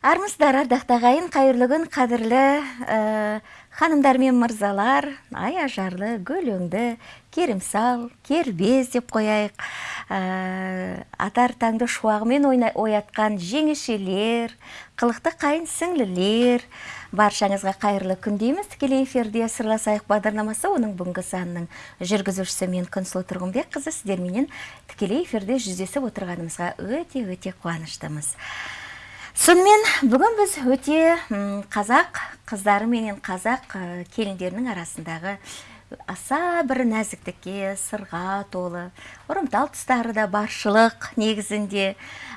армысыздар ардақты ағайын қайырлы күн қадірлі ә, ханымдар мен мырзалар. Ай ажарлы гүл өңді керімсал кербез деп қояйық. Ә, атар таңды шуағымен оятқан жеңешелер қылықты қайын сіңлілер. Баршаңызға қайырлы күн дейміз. Тікелей эфирде сырласайық бағдарламасы оның бүгінгі санының жүргізушісі мен күнсұлу тұрғынбек қызы сіздерменен тікелей эфирде жүздесіп отырғанымызға өте өте қуаныштымыз. Сонымен бүгін біз өте қазақ қыздары менен қазақ келіндерінің арасындағы аса бір нәзіктікке сырға толы ұрымтал тұстары да баршылық негізінде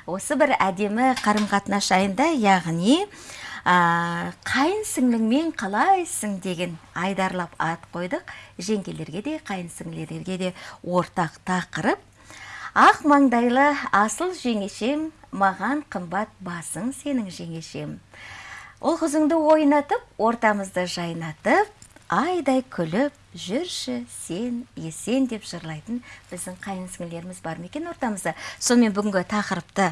осы бір әдемі қарым қатынас жайында яғни ә, қайын сіңліңмен қалайсың деген айдарлап ат қойдық. Жеңгелерге де қайын сіңлілерге де ортақ тақырып. Ақ маңдайлы асыл жеңешем маған қымбат басың сенің жеңешем. Ұл қызыңды ойнатып ортамызды жайнатып айдай күліп жүрші сен есен деп жырлайтын біздің қайын бар ма екен ортамызда? Сонымен бүгінгі тақырыпты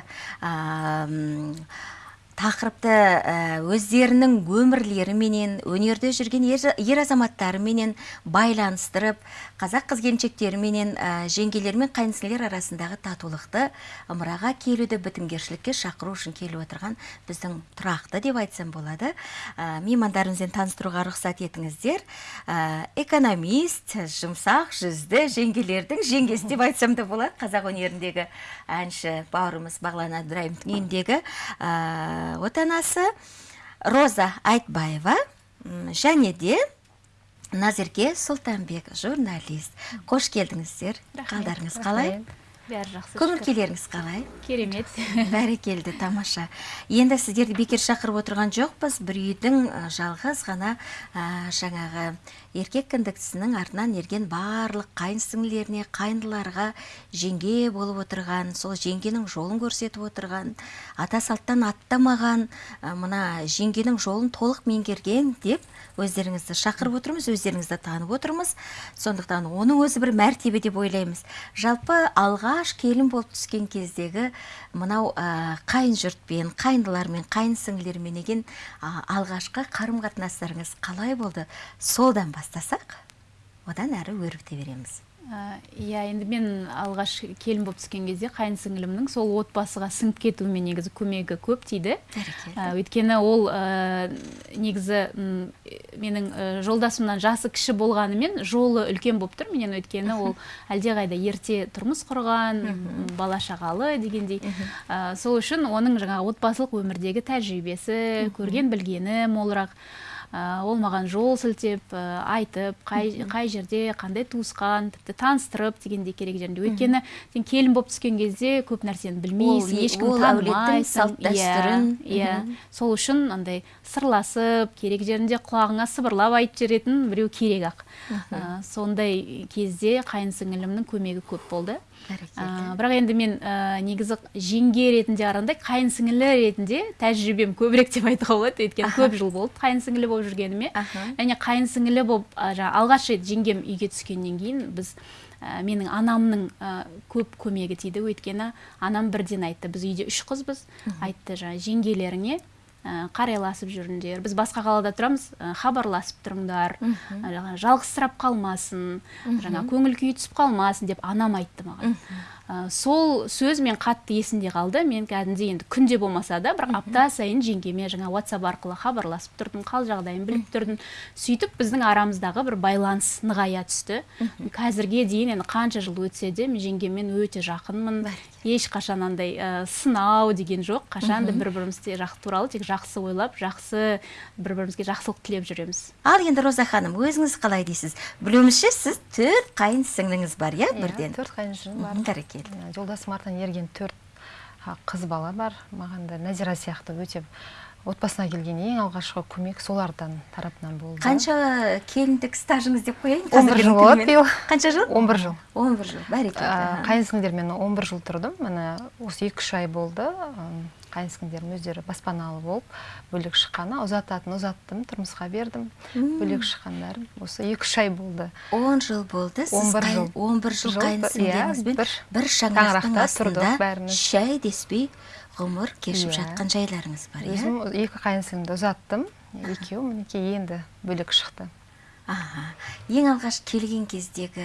тақырыпты ә, өздерінің өмірлеріменен өнерде жүрген ер азаматтарыменен байланыстырып қазақ қыз келіншектеріменен ә, жеңгелер мен қайынсілер арасындағы татулықты ымыраға келуді бітімгершілікке шақыру үшін келіп отырған біздің тұрақты деп айтсам болады. Ә, меймандарымызбен таныстыруға рұқсат етіңіздер. Экономист жұмсақ жүзді жеңгелердің жеңгесі деп айтсам да болады. Қазақ өнеріндегі әнші бауырымыз бағлан әбдірайымовтың үйіндегі отанасы роза айтбаева. Және де назерке сұлтанбек журналист. Қош келдіңіздер. Қалдарыңыз қалай? бәрі жақсы көңіл күйлеріңіз қалай? Керемет. Бәрекелді тамаша. Енді сіздерді бекер шақырып отырған жоқпыз. Бір үйдің жалғыз ғана жаңағы еркек кіндіктісінің артынан ерген барлық қайын сіңлілеріне қайындыларға жеңге болып отырған сол жеңгенің жолын көрсетіп отырған ата салттан аттамаған мына жеңгенің жолын толық меңгерген деп өздеріңізді шақырып отырмыз өздеріңізді танып отырмыз. Сондықтан оның өзі бір мәртебе деп ойлаймыз. Жалпы алғаш келін болып түскен кездегі мынау ә, қайын жұртпен қайындылармен қайын деген алғашқы қарым қатынастарыңыз қалай болды? Содан бастасақ одан әрі өрбіте береміз. Иә енді мен алғаш келін болып түскен кезде қайын сіңілімнің сол отбасыға сіңіп кетуіме негізі көмегі көп тиді өйткені ол негізі менің жолдасымнан жасы кіші болғанымен жолы үлкен болып тұр. Менен өйткені ол әлдеқайда ерте тұрмыс құрған бала шағалы дегендей. Сол үшін оның жаңағы отбасылық өмірдегі тәжірибесі көрген білгені молырақ. Ол маған жол сілтеп айтып қай, қай жерде қандай туысқан тіпті таныстырып дегендей керек жерінде. Өйткені сен келін болып түскен кезде көп нәрсені білмейсің ешкім танымайсың. Салт дәстүрін иә. Сол үшін андай сырласып керек жерінде құлағыңа сыбырлап айтып жіберетін біреу керек ақ. Сондай кезде қайын сіңілімнің көмегі көп болды. Бірақ енді мен негізі жеңге ретінде қарағанда қайын сіңілі ретінде тәжірибем көбірек деп айтуға болады. Өйткені көп жыл болды қайын сіңілі болып жүргеніме. Және қайын сіңілі болып жаңағы алғаш рет жеңгем үйге түскеннен кейін біз менің анамның көп көмегі тиді. Өйткені анам бірден айтты біз үйде үш қызбыз айтты жаңағы жеңгелеріңе қарайласып жүріңдер. Біз басқа қалада тұрамыз хабарласып тұрыңдар. Жалғызсырап қалмасын жаңа көңіл күйі түсіп қалмасын деп анам айтты маған. Сол сөз мен қатты есімде қалды. Мен кәдімгідей енді күнде болмаса да бірақ апта сайын жеңгеме жаңа ватсап арқылы хабарласып тұрдым қал жағдайын біліп тұрдым. Сөйтіп біздің арамыздағы бір байланыс нығая түсті. Қазірге дейін енді қанша жыл өтсе де мен жеңгеммен өте жақынмын. Ешқашан андай ә, сынау деген жоқ. Қашан да бір бірімізге жақ туралы тек жақсы ойлап жақсы бір бірімізге жақсылық тілеп жүреміз. Ал енді роза ханым өзіңіз қалай дейсіз? Білуімізше сіз төрт қайын сіңліңіз бар иә бірден? төрт қайын сіңлім бар. Бәрекелді жолдасым артынан ерген төрт қыз бала бар. Маған да нәзира сияқты өте отбасына келген ең алғашқы көмек солардан тарапынан болды. Қанша келіндік стажыңыз деп қояйын? Он бір жыл болады биыл қанша жыл? Он бір жыл. Он бір жыл. Бәрекелді. Қайын сіңлілермен он бір жыл тұрдым. Міне осы екі үш ай болды. Қайынсіңдерім өздері баспаналы болып бөлек шыққаны ұзататын ұзаттым тұрмысқа бердім. Бөлек шыққандары осы екі үш ай болды. Он жыл болды сіз он бір жыл. он бір жыл иә, бір бір шаңырақтың астында бәріміз. шәй деспей ғұмыр кешіп Иә. жатқан жайларыңыз бар иә? Өзім екі қайынсіңлімді ұзаттым. Екеуі мінекей енді бөлек шықты. Аха. Ең алғаш келген кездегі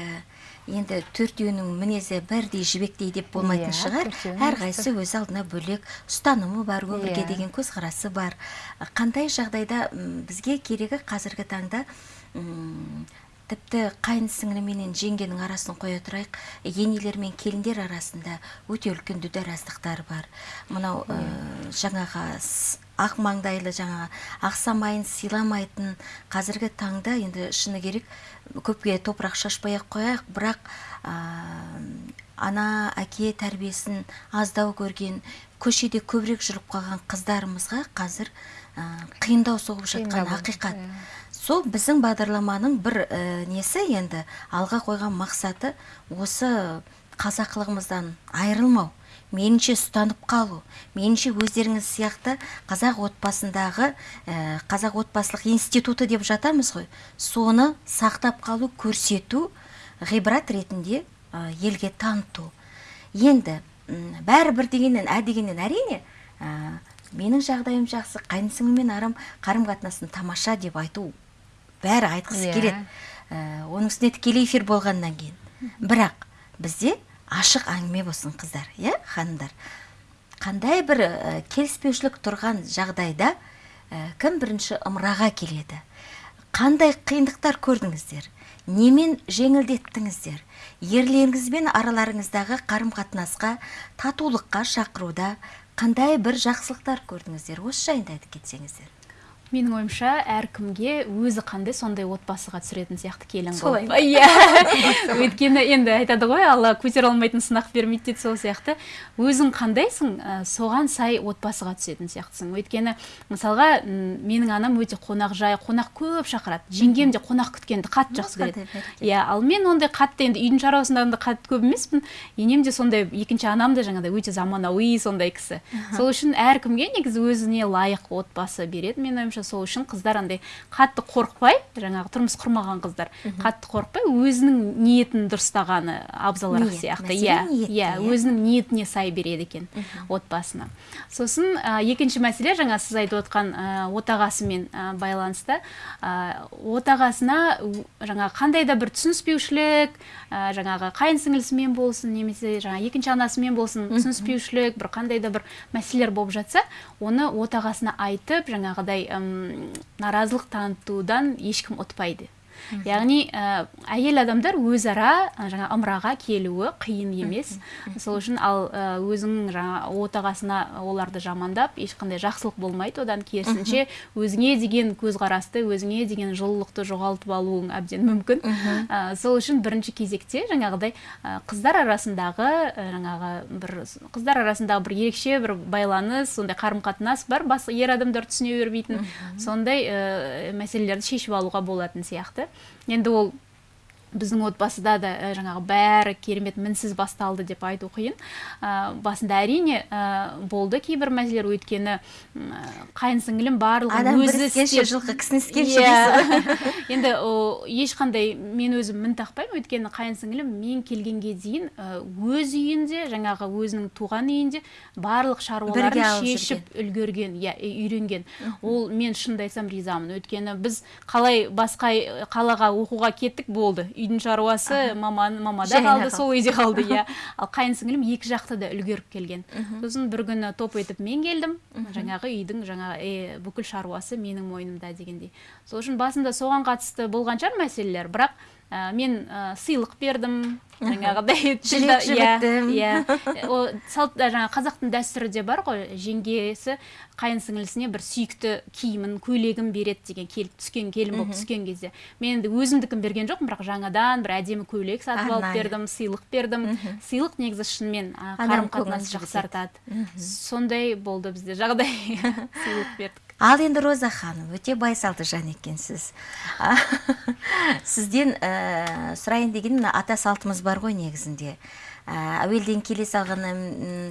енді төртеуінің мінезі бірдей жібектей деп болмайтын Иә, шығар әрқайсысы өз алдына бөлек ұстанымы бар өмірге Иә. деген көзқарасы бар қандай жағдайда бізге керегі қазіргі таңда тіпті қайын сіңлі менен жеңгенің арасын қоя тұрайық енелер мен келіндер арасында өте үлкен дүдараздықтар бар мынау Иә. ә, жаңағы ақ маңдайлы жаңағы ақсамайын сыйламайтын қазіргі таңда енді шыны керек көпке топырақ шашпай ақ қояйық. Бірақ ә, ана әке тәрбиесін аздау көрген көшеде көбірек жүріп қалған қыздарымызға қазір ә, қиындау соғып жатқан ақиқат. иә. сол біздің бағдарламаның бір ә, несі енді алға қойған мақсаты осы қазақылығымыздан айырылмау. Меніңше ұстанып қалу меніңше өздеріңіз сияқты қазақ отбасындағы ә, қазақ отбасылық институты деп жатамыз ғой. Соны сақтап қалу көрсету ғибрат ретінде ә, елге таныту. Енді бәрі бір дегеннен ә дегеннен әрине ә, менің жағдайым жақсы қайынсіңлімен арам қарым қатынасым тамаша деп айту бәрі айтқысы Иә. келеді. Ә, оның үстіне тікелей эфир болғаннан кейін. Бірақ бізде ашық әңгіме болсын қыздар иә ханымдар. Қандай бір ә, келіспеушілік тұрған жағдайда ә, кім бірінші ымыраға келеді? Қандай қиындықтар көрдіңіздер? Немен жеңілдеттіңіздер? Ерлеріңізбен араларыңыздағы қарым қатынасқа татулыққа шақыруда қандай бір жақсылықтар көрдіңіздер? Осы жайында айтып кетсеңіздер. Менің ойымша әркімге өзі қандай сондай отбасыға түсіретін сияқты келін Солай қылып. иә. Өйткені енді айтады ғой алла көтере алмайтын сынақ бермейді дейді сол сияқты. Өзің қандайсың ә, соған сай отбасыға түсетін сияқтысың. Өйткені мысалға менің анам өте қонақжай қонақ көп шақырады. Жеңгем де қонақ күткенді қатты жақсы көреді. иә ал мен ондай қатты енді үйдің шаруасында да қатты көп емеспін. Енем де сондай екінші анам да жаңағыдай өте заманауи сондай кісі. Сол үшін әркімге негізі өзіне лайық отбасы береді менің ойымша. Сол үшін қыздар андай қатты қорықпай жаңағы тұрмыс құрмаған қыздар. Қатты қорықпай өзінің ниетін дұрыстағаны абзалырақ сияқты. иә иә иә. өзінің ниетіне сай береді екен отбасына. Сосын ә, екінші мәселе жаңа сіз айтып отқан ә, отағасымен ә, байланысты. Ә, отағасына жаңағы қандай да бір түсініспеушілік ә, жаңағы қайын сіңілісімен болсын немесе жаңа екінші анасымен болсын түсініспеушілік бір қандай да бір мәселелер болып жатса оны отағасына айтып жаңағыдай наразылық танытудан ешкім ұтпайды. Яғни ә, әйел адамдар өзара жаңа ымыраға келуі қиын емес. Сол үшін ал ә, өзің жаңа отағасына оларды жамандап ешқандай жақсылық болмайды одан керісінше өзіңе деген көзқарасты өзіңе деген жылылықты жоғалтып алуың әбден мүмкін. Ә, сол үшін бірінші кезекте жаңағыдай қыздар арасындағы жаңағы бір қыздар арасындағы бір ерекше бір байланыс сондай қарым қатынас бар басқа ер адамдар түсіне бермейтін. Сондай ә, мәселелерді шешіп алуға болатын сияқты. Енді ол біздің отбасыда да ә, жаңағы бәрі керемет мінсіз басталды деп айту қиын. Ә, басында әрине ә, болды кейбір мәселелер. Өйткені м, қайын сіңілім барлығын өзі жылқы іскенше Иә. енді о, ешқандай мен өзім мін тақпаймын. Өйткені қайын сіңілім мен келгенге дейін ә, өз үйінде жаңағы өзінің туған үйінде барлық шаруаларын шешіп үлгерген иә үйренген. Ол мен шынымды айтсам ризамын. Өйткені біз қалай басқа э, қалаға оқуға кеттік болды. Үйдің шаруасы маман мамада қалды сол үйде қалды иә. Ал қайын сіңілім екі жақты да үлгеріп келген. Сосын бір күні топ етіп мен келдім. Жаңағы үйдің жаңа э, бүкіл шаруасы менің мойнымда дегендей. Сол үшін басында соған қатысты болған шығар мәселелер. Бірақ ә, мен ә, сыйлық бердім. Жаңағыдай Жілік жібіттім. иә о салт жаңағы қазақтың дәстүрі де бар ғой. Жеңгесі қайын сіңілісіне бір сүйікті киімін көйлегін береді деген келіп түскен келін болып түскен кезде. Мен енді өзімдікін берген жоқпын бірақ жаңадан бір әдемі көйлек сатып алып бердім сыйлық бердім. Сыйлық негізі шынымен қарым көңілін жақсартады. Сондай болды бізде жағдай. Сыйлық бердік. Ал енді роза ханым өте байсалды жан екенсіз. Сізден ә, сұрайын деген мына ата салтымыз бар ғой негізінде. Әуелден келе салғаны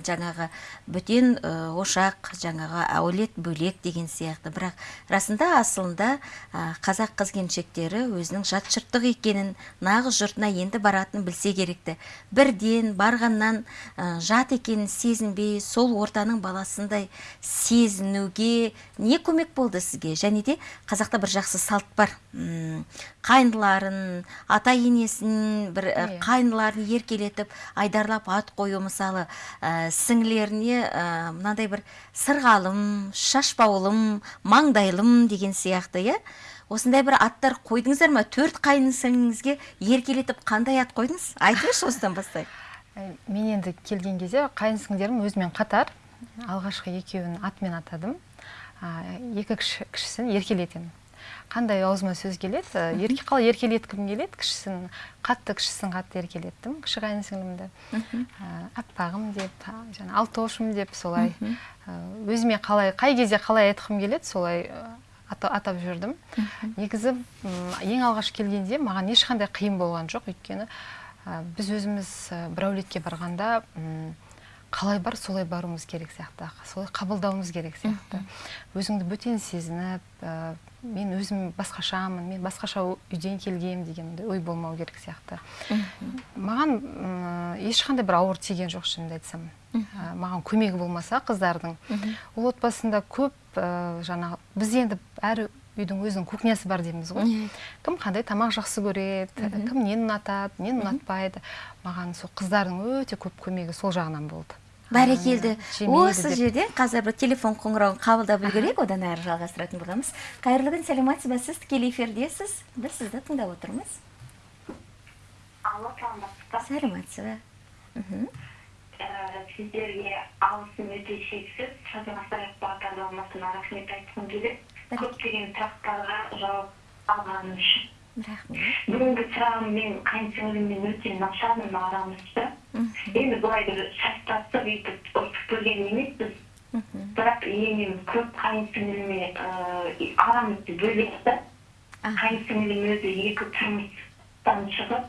жаңағы бөтен ошақ жаңағы әулет бөлек деген сияқты. Бірақ расында асылында қазақ қыз келіншектері өзінің жат жұрттық екенін нағыз жұртына енді баратын білсе керекті. Бірден барғаннан жат екенін сезінбей сол ортаның баласындай сезінуге не көмек болды сізге? Және де қазақта бір жақсы салт бар. Қайындыларын ата енесін бір иә. қайындыларын еркелетіп айдарлап ат қою мысалы ә, сіңлеріне ә, мынандай бір сырғалым шашбаулым маңдайлым деген сияқты иә. Осындай бір аттар қойдыңыздар ма? Төрт қайын сіңліңізге еркелетіп қандай ат қойдыңыз? Айтыңызшы осыдан бастайық. Мен енді келген кезде қайын өзімен қатар алғашқы екеуін атымен атадым. Екі кішісін еркелетемін. Қандай аузыма сөз келеді? Ерке қалай еркелеткім келеді кішісін қатты кішісін қатты еркелеттім кіші қайын сіңлімді. Аппағым деп жаңа алтошым деп солай өзіме қалай қай кезде қалай айтқым келеді солай атап жүрдім. Негізі ең алғаш келгенде маған ешқандай қиын болған жоқ өйткені біз өзіміз бір әулетке барғанда қалай бар солай баруымыз керек сияқты солай қабылдауымыз керек сияқты. Өзіңді бөтен сезініп ә, мен өзім басқашамын мен басқаша үйден келгем деген ой болмау керек сияқты. Маған ешқандай бір ауыр тиген жоқ шынымды айтсам. Ә, маған көмегі болмаса қыздардың. Ол отбасында көп ә, жаңағы біз енді әр үйдің өзінің кухнясы бар дейміз ғой. Кім қандай тамақ жақсы көреді кім нені ұнатады нені ұнатпайды. Маған сол қыздардың өте көп көмегі сол жағынан болды. Бәрекелді осы жерден қазір бір телефон қоңырауын қабылдап үлгерейік одан әрі жалғастыратын боламыз. Қайырлы күн сәлеметсіз ба сіз тікелей эфирдесіз. Біз сізді тыңдап отырмыз. Алло саламатсыз ба сіздерге алғысым өте шексіз. Салтанат бағдарламасына рахмет айтқым келеді. Көптеген сұрақтарға жауап алғаным үшін. Рахмет. бүгінгі сұрағым мен қайын сіңліммен өте нашармын арамызда енді былай бір шатастық өйтіп ұрысып көрген емеспіз. Бірақ енем көп қайын сіңліме арамызды бөледі да. Қайын сіңлім өзі екі тұрмыстан шығып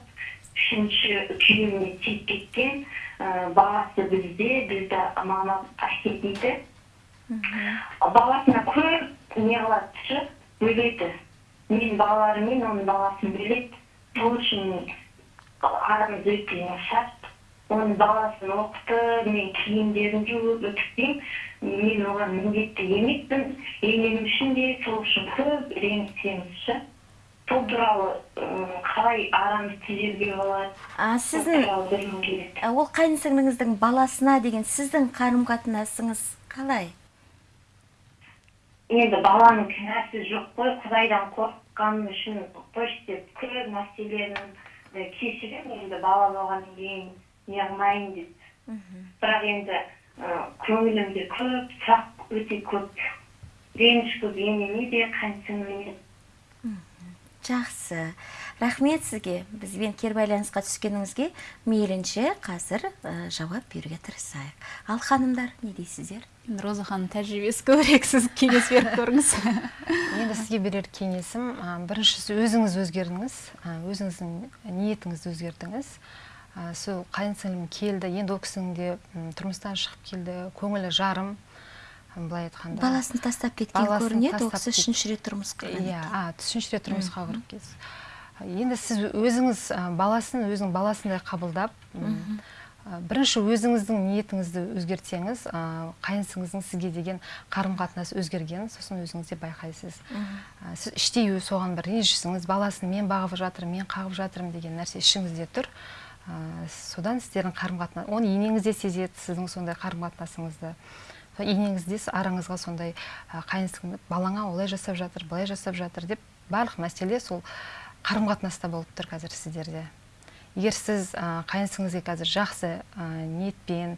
үшінші күйеуіне тиіп кеткен баласы бізде бізді мама әкетейді баласына көп не қылады бөледі менің балаларым мен оның баласын бөледі сол үшін арамыз өте нашар оның баласын оқыты мен киімдерін жуып үтіктеймін мен оған міндетті емеспін. Енем үшін де сол үшін көп ренжісеміз ше. Сол туралы қалай арамыз түзеуге болады? А сіздің ол қайын сіңліңіздің баласына деген сіздің қарым қатынасыңыз қалай? Енді баланың кінәсі жоқ қой құдайдан қорыққаным үшін қойшы деп көп нәрселерін кешіремін енді бала болғаннан кейін не қылмайын деп. Бірақ енді көңілімде көп сұрақ өте көп реніш көп енеме де қайын жақсы. Рахмет сізге. Бізбен кері байланысқа түскеніңізге мейлінше қазір ә, жауап беруге тырысайық. Ал ханымдар не дейсіздер? Роза ханым тәжірибесі көбірек сіз кеңес беріп көріңіз. Енді сізге берер кеңесім біріншісі өзіңіз өзгердіңіз өзіңіздің ниетіңізді өзгердіңіз. Сол қайын сіңлім келді енді ол кісінің де тұрмыстан шығып келді көңілі жарым. Былай айтқанда. Баласын тастап кеткен көрінеді ол кісі үшінші рет тұрмысқа иә үшінші рет тұрмысқа кірген енді сіз өзіңіз баласын өзінің баласындай қабылдап бірінші өзіңіздің ниетіңізді өзгертсеңіз қайынсыңыздың сізге деген қарым қатынасы өзгергенін сосын өзіңіз де байқайсыз. Сіз іштей соған бір ренжісіңіз баласын мен бағып жатырмын мен қағып жатырмын деген нәрсе ішіңізде тұр. Содан сіздердің қарым қатынас оны енеңіз де сезеді сіздің сондай қарым қатынасыңызды енеңіз де араңызға сондай қайын балаңа олай жасап жатыр былай жасап жатыр деп барлық мәселе сол қарым қатынаста болып тұр қазір сіздерде. Егер сіз қайын қазір жақсы ниетпен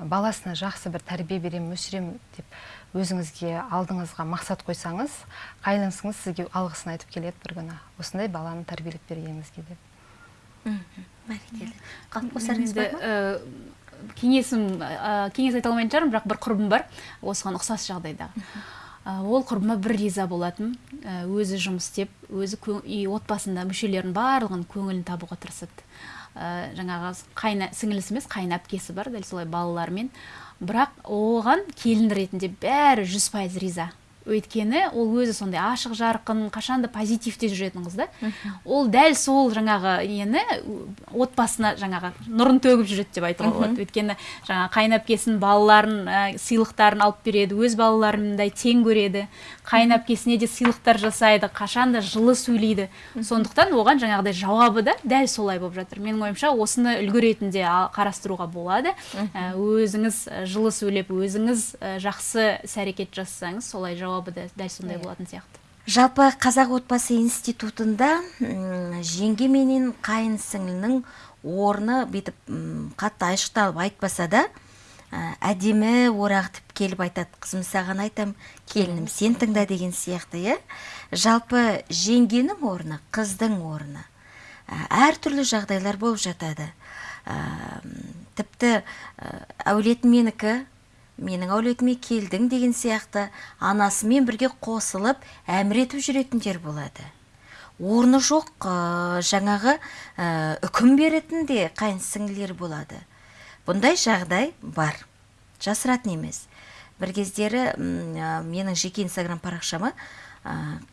баласына жақсы бір тәрбие беремін өсіремін деп өзіңізге алдыңызға мақсат қойсаңыз қайныңыз сізге алғысын айтып келеді бір күні. Осындай баланы тәрбиелеп бергеніңізге деп. Бәрекелді қалып қосарыңыз бар ма? кеңесім кеңес айта алмайтын шығармын бірақ бір құрбым бар. Осыған ұқсас жағдайда. Ол құрбыма бір риза болатын. Өзі жұмыс істеп өзі үй отбасында мүшелерінің барлығын көңілін табуға тырысады ә, жаңағы қайна сіңілісі емес қайын әпкесі бар дәл солай балаларымен. Бірақ оған келін ретінде бәрі жүз пайыз риза. Өйткені ол өзі сондай ашық жарқын қашанда позитивте жүретін қыз да ол дәл сол жаңағы нені отбасына жаңағы нұрын төгіп жүреді деп айтуға болады. Өйткені жаңағы қайын балаларын ә, сыйлықтарын алып береді өз балаларындай тең көреді. Қайын әпкесіне де сыйлықтар жасайды қашанда жылы сөйлейді. Сондықтан оған жаңағыдай жауабы да дәл солай болып жатыр. Менің ойымша осыны үлгі ретінде қарастыруға болады. Ә, өзіңіз жылы сөйлеп өзіңіз жақсы іс әрекет жасасаңыз солай жауабы да дәл сондай иә. болатын сияқты. Жалпы қазақ отбасы институтында жеңге менен қайын сіңлінің орны бүйтіп қатты айшықталып айтпаса да әдемі орағытып келіп айтады. Қызым саған айтам келінім сен тыңда деген сияқты иә. Жалпы жеңгенің орны қыздың орны әртүрлі жағдайлар болып жатады. Тіпті әулетім менікі менің әулетіме келдің деген сияқты анасымен бірге қосылып әмір етіп жүретіндер болады. Орны жоқ жаңағы үкім беретін де қайын сіңлілер болады. Бұндай жағдай бар. Жасыратын емес. Бір кездері менің жеке инстаграм парақшама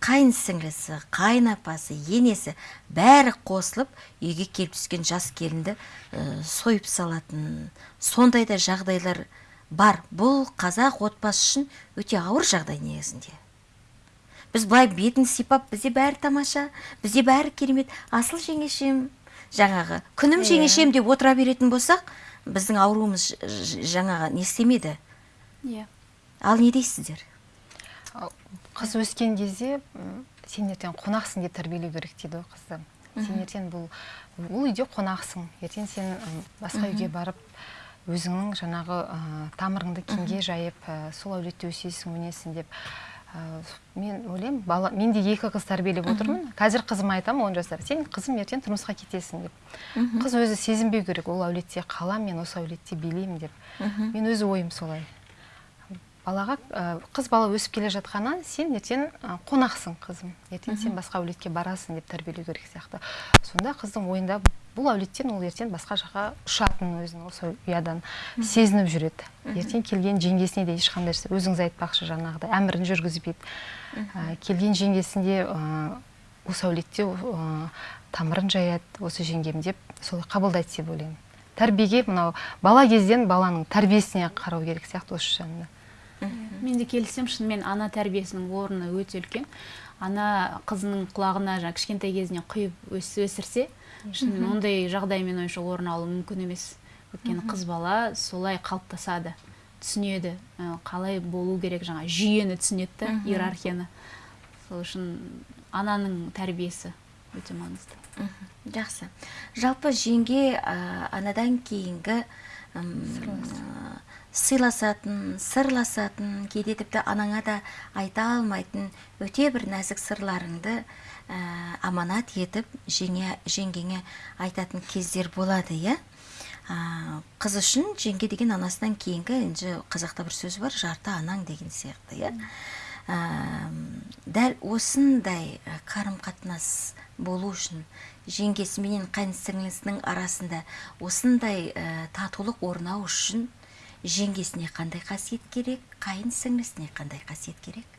қайын сіңлісі қайын апасы енесі бәрі қосылып үйге келіп түскен жас келінді сойып салатын. Сондай да жағдайлар бар. Бұл қазақ отбасы үшін өте ауыр жағдай негізінде. Біз былай бетін сипап бізде бәрі тамаша бізде бәрі керемет. Асыл жеңешем жаңағы күнім иә. жеңешем деп отыра беретін болсақ біздің ауруымыз жаңағы не істемеді иә. Ал не дейсіздер? Қыз өскен кезде сен ертең қонақсың деп тәрбиелеу керек дейді ғой қызды. Сен ертең бұл бұл үйде қонақсың. Ертең сен басқа үйге барып өзіңнің жаңағы ә, тамырыңды кеңге жайып ә, сол әулетте өсесің өнесің деп Ә, мен ойлаймын бала мен де екі қыз тәрбиелеп отырмын. Қазір қызыма айтамын он жасар. Сен қызым ертең тұрмысқа кетесің деп. Қыз өзі сезінбеу керек. Ол әулетте қаламын мен осы әулетте билеймін деп. Мен өз ойым солай. Балаға қыз бала өсіп келе жатқаннан сен ертең қонақсың қызым. Ертең сен басқа әулетке барасың деп тәрбиелеу керек сияқты. Сонда қыздың ойында бұл әулеттен ол ертең басқа жаққа ұшатын өзін осы ұядан сезініп жүреді. Ертең келген жеңгесіне де ешқандай өзіңіз айтпақшы жаңағыдай әмірін жүргізбейді келген жеңгесінде осы әулетте тамырын жаяды осы жеңгем деп солай қабылдайды деп ойлаймын. Тәрбиеге мынау бала кезден баланың тәрбиесіне қарау керек сияқты осы жағында мен де келісемін шынымен ана тәрбиесінің орны өте үлкен. Ана қызының құлағына жаңа кішкентай кезінен құйып өсірсе шынымен ондай жағдай менің ойымша орын алуы мүмкін емес. Өйткені қыз бала солай қалыптасады түсінеді қалай болу керек жаңа жүйені түсінеді да иерархияны. Сол үшін ананың тәрбиесі өте маңызды. Жақсы. Жалпы жеңге анадан кейінгі сыйласатын сырласатын кейде тіпті анаңа да айта алмайтын өте бір нәзік сырларыңды ә, аманат етіп жеңе, жеңгеңе айтатын кездер болады иә? Ә, қыз үшін жеңге деген анасынан кейінгі енді қазақта бір сөз бар жарты анаң деген сияқты иә? Ә, дәл осындай қарым қатынас болу үшін жеңгесі менен қайын сіңлісінің арасында осындай ә, татулық орнау үшін жеңгесіне қандай қасиет керек қайын сіңлісіне қандай қасиет керек?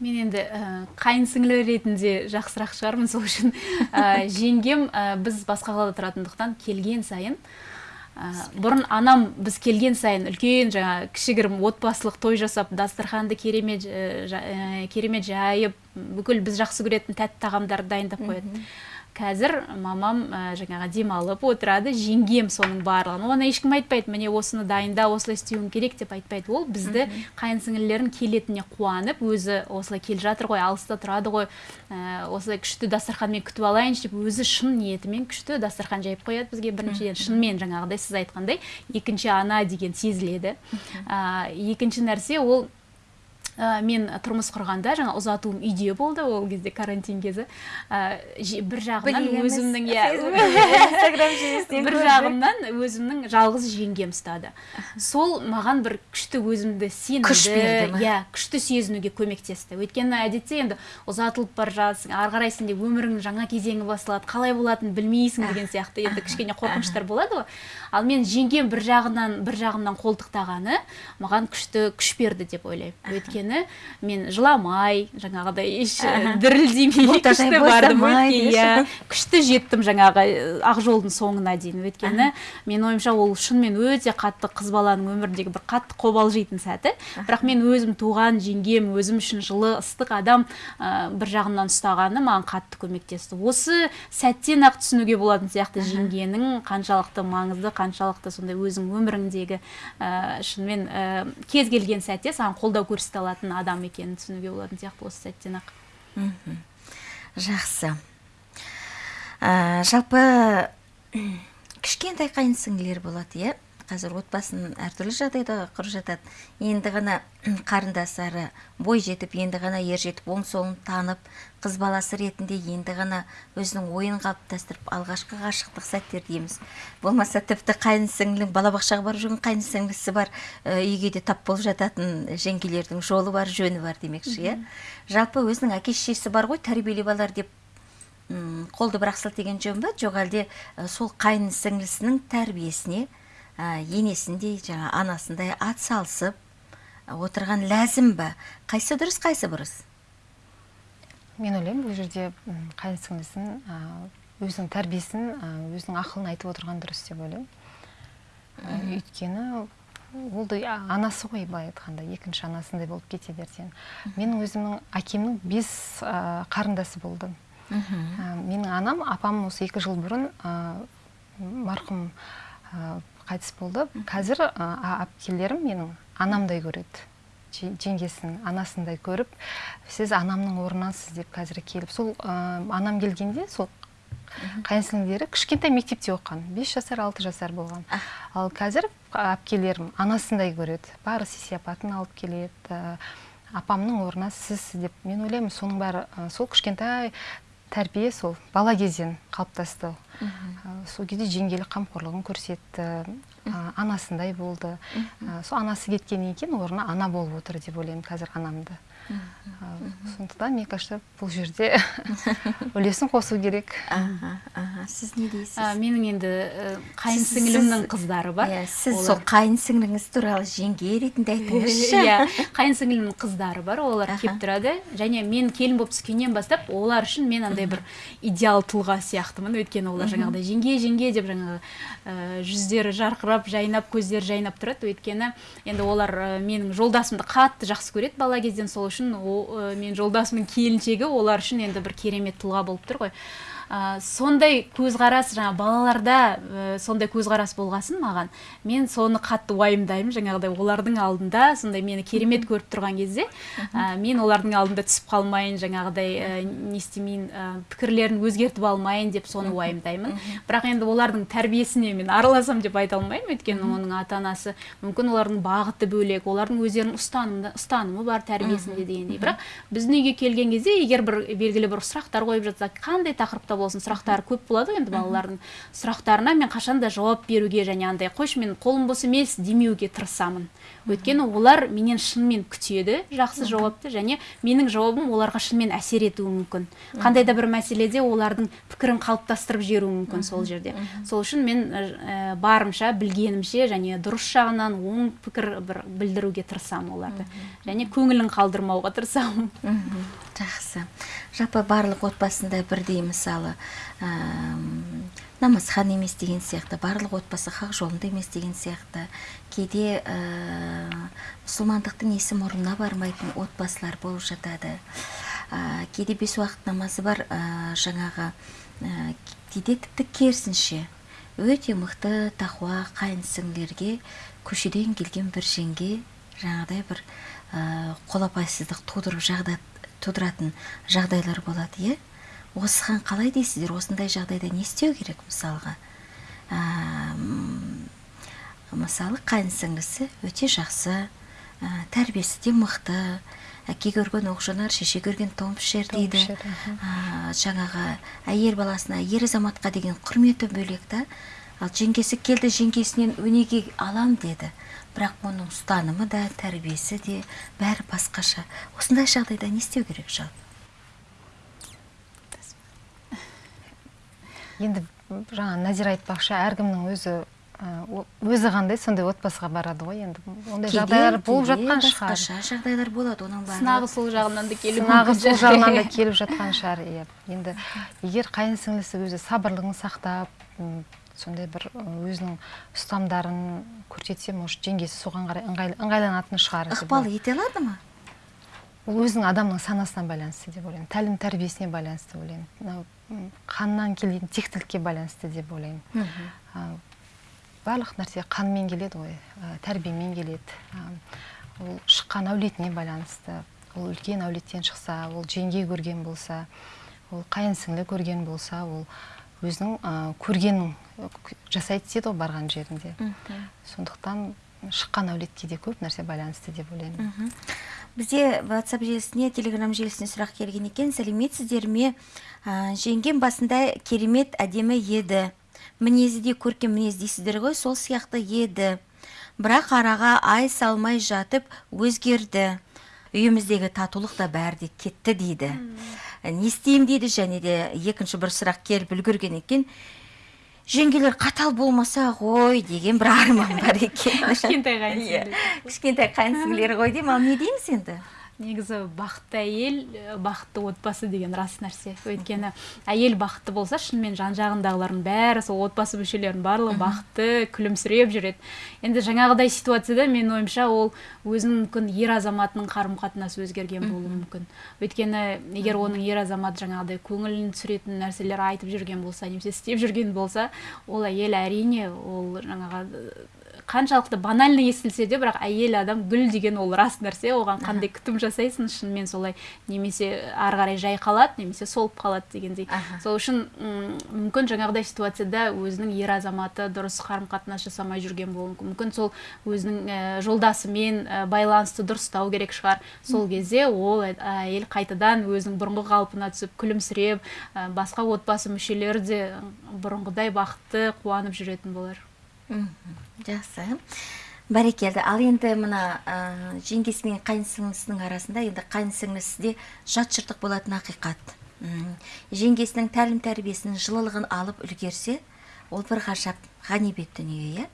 Мен енді ә, қайын сіңлі ретінде жақсырақ шығармын сол үшін. Ә, жеңгем ә, біз басқа қалада тұратындықтан келген сайын ә, бұрын анам біз келген сайын үлкен жаңа кішігірім отбасылық той жасап дастарханды керемет ә, керемет жайып бүкіл біз жақсы көретін тәтті тағамдарды дайындап қояды. Қазір мамам ә, жаңағы демалып отырады жеңгем соның барлығын. Оны ешкім айтпайды міне осыны дайында осылай істеуің керек деп айтпайды. Ол бізді қайын сіңлілерін келетініне қуанып өзі осылай келе жатыр ғой алыста тұрады ғой ә, осылай күшті дастарханмен күтіп алайыншы деп өзі шын ниетімен күшті дастархан жайып қояды бізге біріншіден. Шынымен жаңағыдай сіз айтқандай екінші ана деген сезіледі. Ә, екінші нәрсе ол ә, мен тұрмыс құрғанда жаңа ұзатуым үйде болды ол кезде карантин кезі. Ә, бір жағынан өзімнің иә бір жағымнан өзімнің жалғыз жеңгем ұстады. Сол маған бір күшті өзімді сенімді күш берді иә күшті сезінуге көмектесті. Өйткені әдетте енді ұзатылып бара жатсың ары қарай сенде өміріңнің жаңа кезеңі басталады қалай болатынын білмейсің деген сияқты. Енді кішкене қорқыныштар болады ғой. Ал мен жеңгем бір жағынан бір жағымнан қолтықтағаны маған күшті күш берді деп ойлаймын. Өйткені мен жыламай жаңағыдай еш дірілдемей күшті бардым иә күшті жеттім жаңағы ақ жолдың соңына дейін. Өйткені мен ойымша ол шынымен өте қатты қыз баланың өміріндегі бір қатты қобалжитын сәті. Бірақ мен өзім туған жеңгем өзім үшін жылы ыстық адам ә, бір жағымнан ұстағаны маған қатты көмектесті. Осы сәттен ақ түсінуге болатын сияқты жеңгенің қаншалықты маңызды қаншалықты сондай өзің өміріңдегі ә, шынымен ә, кез келген сәтте саған қолдау көрсете алатын адам екенін түсінуге болатын сияқты осы сәттен ақ. Жақсы. Ә, жалпы кішкентай қайын сіңлілер болады иә? Қазір отбасын әртүрлі жағдайда құрып жатады. Енді ғана қарындастары бой жетіп енді ғана ер жетіп оң солын танып қыз баласы ретінде енді ғана өзінің ойын қалыптастырып алғашқы ғашықтық сәттер дейміз. Болмаса тіпті қайын сіңлінің балабақшаға барып жүрген қайын сіңлісі бар үйге де тап болып жататын жеңгелердің жолы бар жөні бар демекші иә. Жалпы өзінің әке шешесі бар ғой тәрбиелеп алар деп қолды бір ақ сілтеген жөн ба жоқ әлде сол қайын сіңлісінің тәрбиесіне енесіндей жаңа анасындай ат салысып отырған ләзім ба қайсы дұрыс қайсы бұрыс? Мен ойлаймын бұл жерде қайын сіңлісін өзінің тәрбиесін өзінің ақылын айтып отырған дұрыс деп ойлаймын. Өйткені ол да анасы ғой былай айтқанда екінші анасындай болып кетеді ертең. Менің өзімнің әкемнің бес ә, қарындасы болды. Менің анам апам осы екі жыл бұрын марқұм қайтыс болды. Қазір әпкелерім менің анамдай көреді. Жеңгесін анасындай көріп сіз анамның орнынасыз деп қазір келіп. Сол анам келгенде сол қайынсіңлілері кішкентай мектепте оқыған бес жасар алты жасар болған. Ал қазір әпкелерім анасындай көреді. Бары сый алып келеді апамның орнына сіз деп. Мен ойлаймын соның бәрі сол кішкентай тәрбие сол бала кезден қалыптасты. Сол кезде жеңгелік қамқорлығын көрсетті. Анасындай болды. Сол анасы кеткеннен кейін орнына ана болып отыр деп ойлаймын қазір анамды. Сондықтан мне кажется бұл жерде үлесін қосу керек. Сіз не дейсіз? Менің енді қайын сіңілімнің қыздары бар. иә сіз сол қайын сіңліңіз туралы жеңге ретінде айтыңызшы. Иә қайын сіңілімнің қыздары бар олар келіп тұрады. Және мен келін болып түскеннен бастап олар үшін мен андай бір идеал тұлға сияқтымын. Өйткені олар жаңағыдай жеңге жеңге деп жаңағы жүздері жарқырап жайнап көздері жайнап тұрады. Өйткені енді олар менің жолдасымды қатты жақсы көреді бала кезден сол үшін. О, мен жолдасымның келіншегі олар үшін енді бір керемет тұлға болып тұр ғой. Ә, сондай көзқарас жаңа балаларда ә, сондай көзқарас болғасын маған. Мен соны қатты уайымдаймын жаңағыдай олардың алдында сондай мені керемет көріп тұрған кезде ә, мен олардың алдында түсіп қалмайын жаңағыдай ә, не істемейін ә, пікірлерін өзгертіп алмайын деп соны уайымдаймын. Бірақ енді олардың тәрбиесіне мен араласам деп айта алмаймын. Өйткені оның ата анасы мүмкін олардың бағыты бөлек олардың өздерінің ұстанымы, ұстанымы бар тәрбиесінде дегендей. Бірақ біздің үйге келген кезде егер бір белгілі бір сұрақтар қойып жатса қандай тақырыпта болсын сұрақтары көп болады ғой енді балалардың сұрақтарына мен қашан да жауап беруге және андай қойшы мен қолым бос емес демеуге тырысамын. Өйткені олар менен шынымен күтеді жақсы жауапты және менің жауабым оларға шынымен әсер етуі мүмкін. Қандай да бір мәселеде олардың пікірін қалыптастырып жіберуі мүмкін сол жерде. Сол үшін мен ә, барымша білгенімше және дұрыс жағынан оң пікір бір білдіруге тырысамын оларды. Және көңілін қалдырмауға тырысамын. Жақсы. Жалпы барлық отбасында бірдей мысалы ә, намазхан емес деген сияқты барлық отбасы хақ жолында емес деген сияқты. Кейде ә, мұсылмандықтың есі мұрнына бармайтын отбасылар болып жатады. Ә, кейде бес уақыт намазы бар ә, жаңағы ә, кейде тіпті керісінше. Өте мықты тақуа қайын сіңлілерге көшеден келген бір жеңге жаңағыдай бір ә, қолапайсыздық тудырып жағдат тудыратын жағдайлар болады иә? Осыған қалай дейсіздер? Осындай жағдайда не істеу керек мысалға? Ә, мысалы қайын сіңлісі өте жақсы ә, тәрбиесі де мықты әке көрген оқ жонар шеше көрген пішер дейді. ә, жаңағы әйел баласына ер азаматқа деген құрметі бөлек та. Ал жеңгесі келді жеңгесінен өнеге алам деді. Бірақ оның ұстанымы да тәрбиесі де бәрі басқаша. Осындай жағдайда не істеу керек жалпы? Енді жаңа назира айтпақшы әркімнің өзі өзі қандай сондай отбасыға барады ғой енді. Ондай жағдайлар болып жатқан шығар. басқаша жағдайлар болады оның барлығы. Сынағы сол жағынан да келуі сынағы сол жағынан да келіп жатқан шығар иә. Енді егер қайын сіңлісі өзі сабырлығын сақтап сондай бір өзінің ұстамдарын көрсетсе может жеңгесі соған қарай ыңғайланатын шығар ықпал ете алады ма? Ол өзінің адамның санасына байланысты деп ойлаймын тәлім тәрбиесіне байланысты ойлаймын. Мынау қаннан келетін тектілікке байланысты деп ойлаймын. Барлық нәрсе қанмен келеді ғой ә, тәрбиемен келеді. Ол шыққан әулетіне байланысты ол үлкен әулеттен шықса ол жеңге көрген болса ол қайын сіңлі көрген болса ол өзінің ә, көргенін к- жасайды дейді ғой барған жерінде. Сондықтан шыққан әулетке де көп нәрсе байланысты деп ойлаймын. Бізде whatsapp желісіне телеграм желісіне сұрақ келген екен. Сәлеметсіздер ме ә, жеңгем басында керемет әдемі еді. Мінезі де көркем мінез дейсіздер ғой сол сияқты еді. Бірақ араға ай салмай жатып өзгерді. Үйіміздегі татулық та бәрі де кетті дейді. Не істеймін дейді және де екінші бір сұрақ келіп үлгерген екен. Жеңгелер қатал болмаса ғой деген бір арман бар екен. Кішкентай қайын Иә, кішкентай қайын сіңлілері ғой деймін. Ал не дейміз енді? Негізі бақытты әйел ә, бақытты отбасы деген рас нәрсе. Өйткені әйел бақытты болса шынымен жан жағындағылардың бәрі сол отбасы мүшелерінің барлығы бақытты күлімсіреп жүреді. Енді жаңағыдай ситуацияда менің ойымша ол өзінің мүмкін ер азаматының қарым қатынасы өзгерген болуы мүмкін. Өйткені егер оның ер азамат жаңағыдай көңілін түсіретін нәрселер айтып жүрген болса немесе істеп жүрген болса ол әйел әрине ол жаңағы қаншалықты банальный естілсе де бірақ әйел адам гүл деген ол рас нәрсе. Оған қандай күтім жасайсың шынымен солай немесе ары қарай жай қалады немесе солып қалады дегендей. Аха. сол үшін мүмкін жаңағыдай ситуацияда өзінің ер азаматы дұрыс қарым қатынас жасамай жүрген болуы мүмкін. Мүмкін сол өзінің ә, жолдасымен ә, байланысты дұрыстау керек шығар. Сол кезде ол әйел қайтадан өзінің бұрынғы қалпына түсіп күлімсіреп ә, басқа отбасы мүшелері де бұрынғыдай бақытты қуанып жүретін болар. Жақсы. Бәрекелді. Ал енді мына ә, жеңгесі мен арасында енді қайын сіңлісі де жат жыртық болатын ақиқат. М, жеңгесінің тәлім тәрбиесінің жылылығын алып үлгерсе ол бір ғажап ғанибет дүние иә?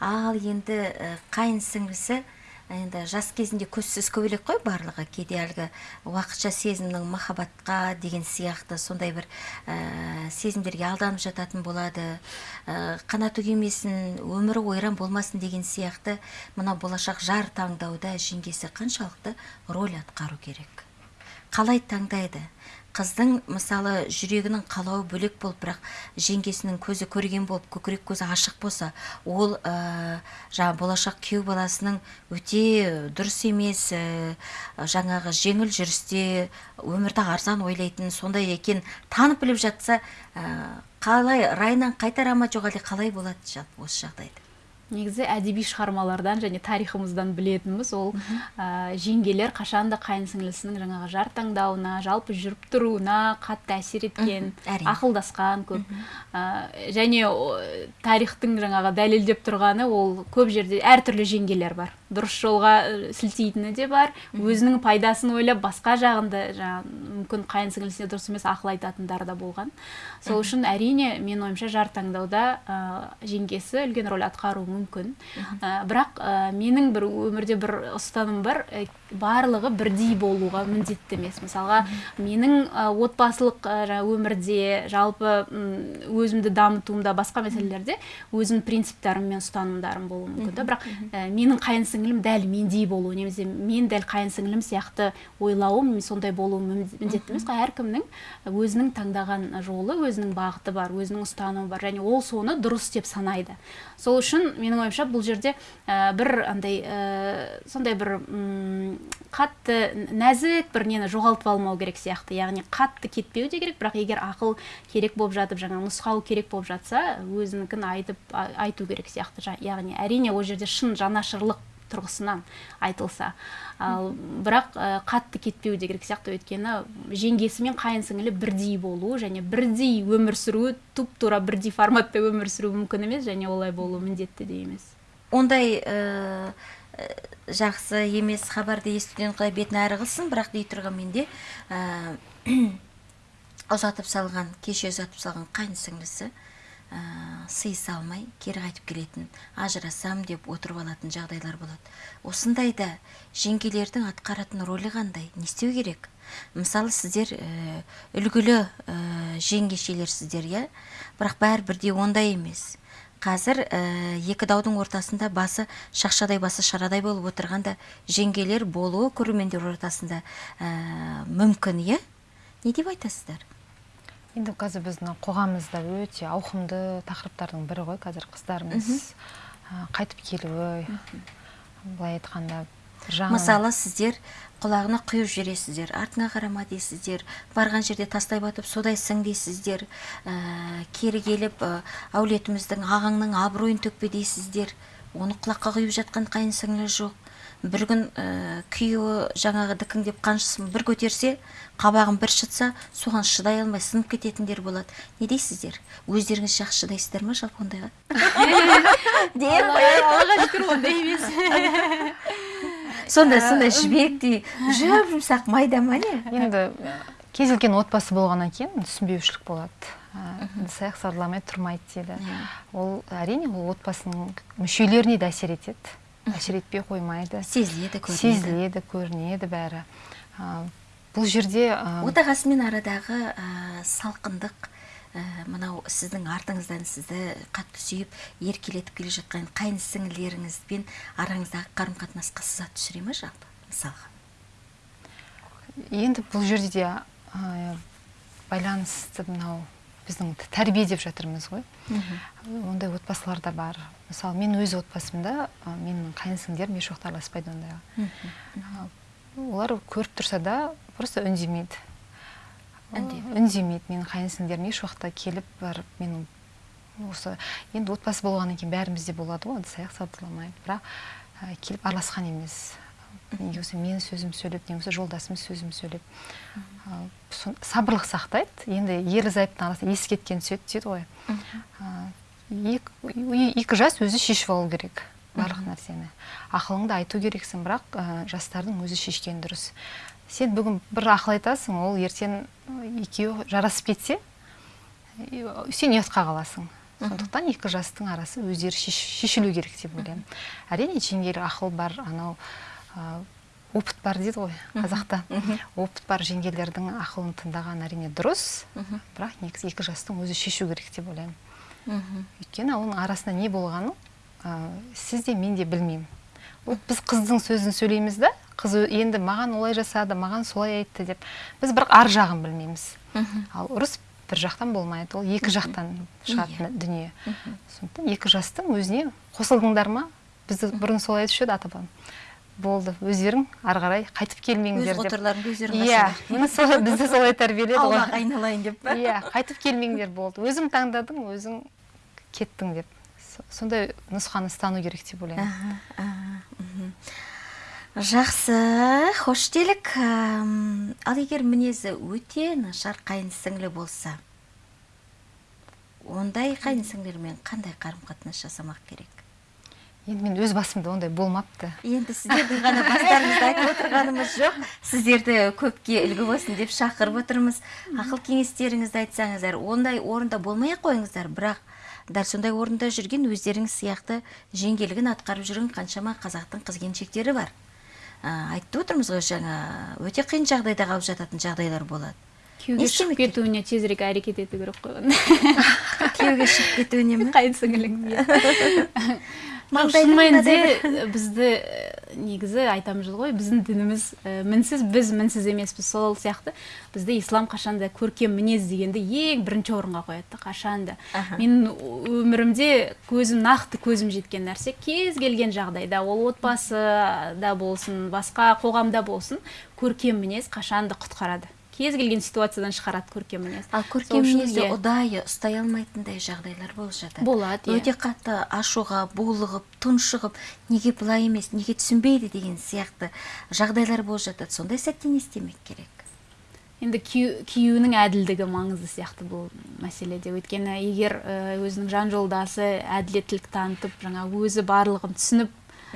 Ал енді ә, қайын сіңлісі енді жас кезінде көзсіз көбелек қой барлығы. Кейде әлгі уақытша сезімнің махаббатқа деген сияқты сондай бір ә, сезімдерге алданып жататын болады. Ә, қанат үгемесін өмірі ойран болмасын деген сияқты мына болашақ жар таңдауда жеңгесі қаншалықты роль атқару керек? Қалай таңдайды? Қыздың мысалы жүрегінің қалауы бөлек болып бірақ жеңгесінің көзі көрген болып көкірек көзі ашық болса ол ә, жаңағы болашақ күйеу баласының өте дұрыс емес ә, жаңағы жеңіл жүрісте өмірді арзан ойлайтын сондай екен танып біліп жатса ә, қалай райынан қайтара ма жоқ қалай болады осы жағдайда негізі әдеби шығармалардан және тарихымыздан білетініміз ол ә, жеңгелер қашанда қайын сіңлісінің жаңағы жар таңдауына жалпы жүріп тұруына қатты әсер еткен ақылдасқан көп. Ә, және о, тарихтың жаңағы дәлелдеп тұрғаны ол көп жерде әртүрлі жеңгелер бар. Дұрыс жолға сілтейтіні де бар. Өзінің пайдасын ойлап басқа жағында жаңағы мүмкін қайын сіңлісіне дұрыс емес ақыл айтатындар да болған. Сол үшін әрине менің ойымша жар таңдауда ә, жеңгесі үлкен рөл атқаруы мүмкін. Ә, бірақ ә, менің бір өмірде бір ұстаным бар ә, барлығы бірдей болуға міндетті емес. Мысалға менің ә, отбасылық ә, өмірде жалпы өзімді дамытуымда басқа мәселелерде өзімнің принциптарым мен ұстанымдарым болуы мүмкін да. Бірақ ә, менің қайын сіңлім дәл мендей болуы немесе мен дәл қайын сіңлім сияқты ойлауым сондай мін- міндетті емес қой. Әркімнің өзінің таңдаған жолы өзінің бағыты бар өзінің ұстанымы бар және ол соны дұрыс деп санайды. Сол үшін менің ойымша бұл жерде ә, бір андай ә, сондай бір қатты нәзік бір нені жоғалтып алмау керек сияқты. Яғни қатты кетпеу де керек бірақ егер ақыл керек болып жатып жаңа нұсқау керек болып жатса өзінікін айтып айту керек сияқты. Яғни әрине ол жерде шын жанашырлық тұрғысынан айтылса. Ал бірақ қатты кетпеу де керек сияқты. Өйткені жеңгесі мен қайын сіңілі бірдей болу және бірдей өмір сүруі туп тура бірдей форматта өмір сүру мүмкін емес және олай болу міндетті де емес. Ондай жақсы емес хабарды естуден құдай бетін әрі қылсын. Бірақ дей тұрған менде ұзатып салған кеше ұзатып салған қайын сіңлісі ә, сыйыса алмай кері қайтып келетін ажырасам деп отырып алатын жағдайлар болады. Осындайда жеңгелердің атқаратын рөлі қандай? Не істеу керек? Мысалы сіздер ә, үлгілі ә, жеңгешелерсіздер иә? Бірақ бәрі бірдей ондай емес. Қазір ә, екі даудың ортасында басы шақшадай басы шарадай болып отырғанда жеңгелер болуы көрермендер ортасында ә, мүмкін иә? Не деп айтасыздар? Енді қазір біздің қоғамымызда өте ауқымды тақырыптардың бірі ғой. Қазір қыздарымыз қайтып келуі былай айтқанда мысалы сіздер құлағына құйып жібересіздер артыңа қарама дейсіздер барған жерде тастай батып содайсың дейсіздер ә, кері келіп ә, әулетіміздің ағаңның абыройын төкпе дейсіздер оны құлаққа құйып жатқан қайын сіңлі жоқ. Бір күн ә, күйеуі жаңағы дікіңдеп қаншысын бір көтерсе қабағын бір шытса соған шыдай алмай сынып кететіндер болады. Не дейсіздер? Өздеріңіз жақсы шыдайсыздар ма жалпы ондайға? Аллаға шүкір ондай емес. Сондай сондай жібектей жұп жұмсақ майда ма не енді кез келген отбасы болғаннан кейін түсінбеушілік болады. Ыдыс аяқ сарыламай тұрмайды дейді. Ол әрине ол отбасының мүшелеріне де әсер етеді. Әсер етпей қоймайды. Сезіледі көрінеді. Сезіледі көрінеді бәрі. Бұл жерде отағасымен арадағы салқындық мынау сіздің артыңыздан сізді қатты сүйіп еркелетіп келе жатқан қайын сіңілеріңізбен араңыздағы қарым қатынасқа сызат түсіре ма жалпы мысалға? Енді бұл жерде де байланысты мынау біздің тәрбие деп жатырмыз ғой. Ондай отбасылар да бар. Мысалы мен өз отбасымда менің қайын сіңлілерім еш уақытта араласпайды ондайға олар көріп тұрса да просто үндемейді. Үндемейді. менің қайын сіңлілерім еш уақытта келіп барып менің осы енді отбасы болғаннан кейін бәрімізде болады ғой ыдыс аяқ сабырламайды бірақ келіп араласқан емес. Не болмаса менің сөзім сөйлеп не болмаса жолдасым сөзім сөйлеп. Сабырлық сақтайды. Енді ерлі зайыптың арасында есі кеткен түседі дейді ғой. Екі жас өзі шешіп алу керек барлық нәрсені. Ақылыңды айту керексің бірақ жастардың өзі шешкен дұрыс. Сен бүгін бір ақыл айтасың ол ертең екеуі жарасып кетсе сен ұятқа қаласың. Сондықтан екі жастың арасы өздері шешілу керек деп ойлаймын. Әрине жеңгелік ақыл бар анау опыт бар дейді ғой қазақта. Опыт бар жеңгелердің ақылын тыңдаған әрине дұрыс. Бірақ негізі екі жастың өзі шешу керек деп ойлаймын. Өйткені оның арасында не болғанын ә, сіз де мен де білмеймін. Вот біз қыздың сөзін сөйлейміз да қыз енді маған олай жасады маған солай айтты деп. Біз бірақ ар жағын білмейміз. Ал ұрыс бір жақтан болмайды ол екі жақтан шығатын иә. дүние. Сондықтан екі жастың өзіне қосылдыңдар ма? Бізді бұрын солай айтушы еді ата бабам болды. Өздерің ары қарай қайтып келмеңдер деп. өз өздерің иә бізді солай тәрбиеледі ғой. Аулақ айналайын деп па? Иә қайтып келмеңдер болды. Өзің таңдадың өзің кеттің деп. Сондай нұсқаны ұстану керек деп ойлаймын. Жақсы хош делік ал егер мінезі өте нашар қайын сіңлі болса ондай қайын сіңлілермен қандай қарым қатынас жасамақ керек? Енді мен өз басымда ондай болмапты. Енді сіздердің ғана бастарыңызды айтып отырғанымыз жоқ. Сіздерді көпке үлгі болсын деп шақырып отырмыз. Ақыл кеңестеріңізді айтсаңыздар ондай орында болмай ақ қойыңыздар. Бірақ дәл сондай орында жүрген өздеріңіз сияқты жеңгелігін атқарып жүрген қаншама қазақтың қыз келіншектері бар. Ә, айтып отырмыз ғой жаңа өте қиын жағдайда қалып жататын жағдайлар болады. Күйеуге шығып кетуіне тезірек әрекет ету керек қой күйеуге шығып кетуіне ме? Қайын сіңілің шын мәнінде бізді негізі айтамыз ғой біздің дініміз мінсіз біз мінсіз емеспіз сол сияқты. Бізді ислам қашанда көркем мінез дегенді ең бірінші орынға қояды қашанда. Менің өмірімде көзім нақты көзім жеткен нәрсе кез келген жағдайда ол отбасыда болсын басқа қоғамда болсын көркем мінез қашанда құтқарады. Кез келген ситуациядан шығарады көркем мінез ал көркем мінезді ұдайы ұстай алмайтындай жағдайлар болып жатады. Болады, иә. өте қатты ашуға булығып тұншығып неге былай емес неге түсінбейді деген сияқты жағдайлар болып жатады. Сондай сәтте не істемек керек. Енді күйеу- күйеуінің әділдігі маңызды сияқты бұл мәселеде. Өйткені егер өзінің жан жолдасы әділеттілік танытып жаңа өзі барлығын түсініп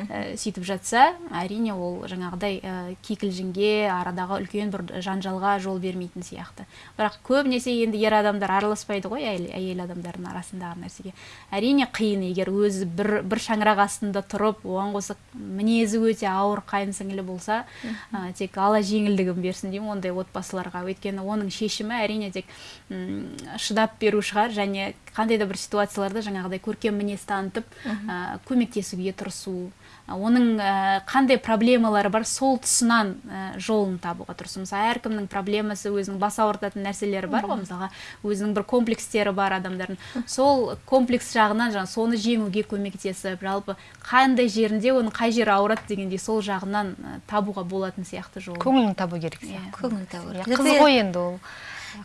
э, сөйтіп жатса әрине ол жаңағыдай ә, кикілжіңге арадағы үлкен бір жанжалға жол бермейтін сияқты. Бірақ көбінесе енді ер адамдар араласпайды ғой әйел, әйел адамдардың арасындағы нәрсеге. Әрине қиын егер өзі бір, бір шаңырақ астында тұрып оған қоса мінезі өте ауыр қайын сіңлілі болса ә, тек алла жеңілдігін берсін деймін ондай отбасыларға. Өйткені оның шешімі әрине тек м, шыдап беру шығар және қандай да бір ситуацияларда жаңағыдай көркем мінез танытып ә, көмектесуге тырысу ә, оның ә, қандай проблемалары бар сол тұсынан ә, жолын табуға тырысу мысалы әркімнің проблемасы өзінің бас ауыртатын нәрселері бар ғой. Мысалға өзінің бір комплекстері бар адамдардың. Сол комплекс жағынан жаңа соны жеңуге көмектесіп жалпы қандай жерінде оның қай жері ауырады дегендей сол жағынан ә, табуға болатын сияқты жолын көңілін табу керек Иә. сияқты. Көңіл табу Иә, керек. қыз ғой енді ол.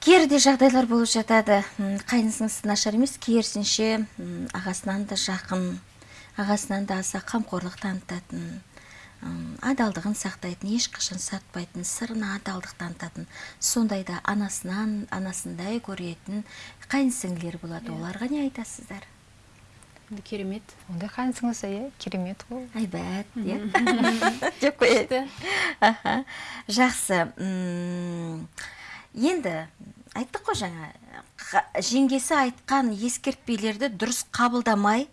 керде жағдайлар болып жатады. М, қайнысыңыз нашар емес керісінше м, ағасынан да жақын ағасынан да аса қамқорлық танытатын адалдығын сақтайтын ешқашан сатпайтын сырына адалдық танытатын сондайда анасынан анасындай көретін қайынсіңлілер болады. Оларға не айтасыздар? Керемет. Ондай қайын сіңлісі иә керемет ғой айбат иә. Деп қояйын жақсы. Енді айттық қой жаңа. Жеңгесі айтқан ескертпелерді дұрыс қабылдамай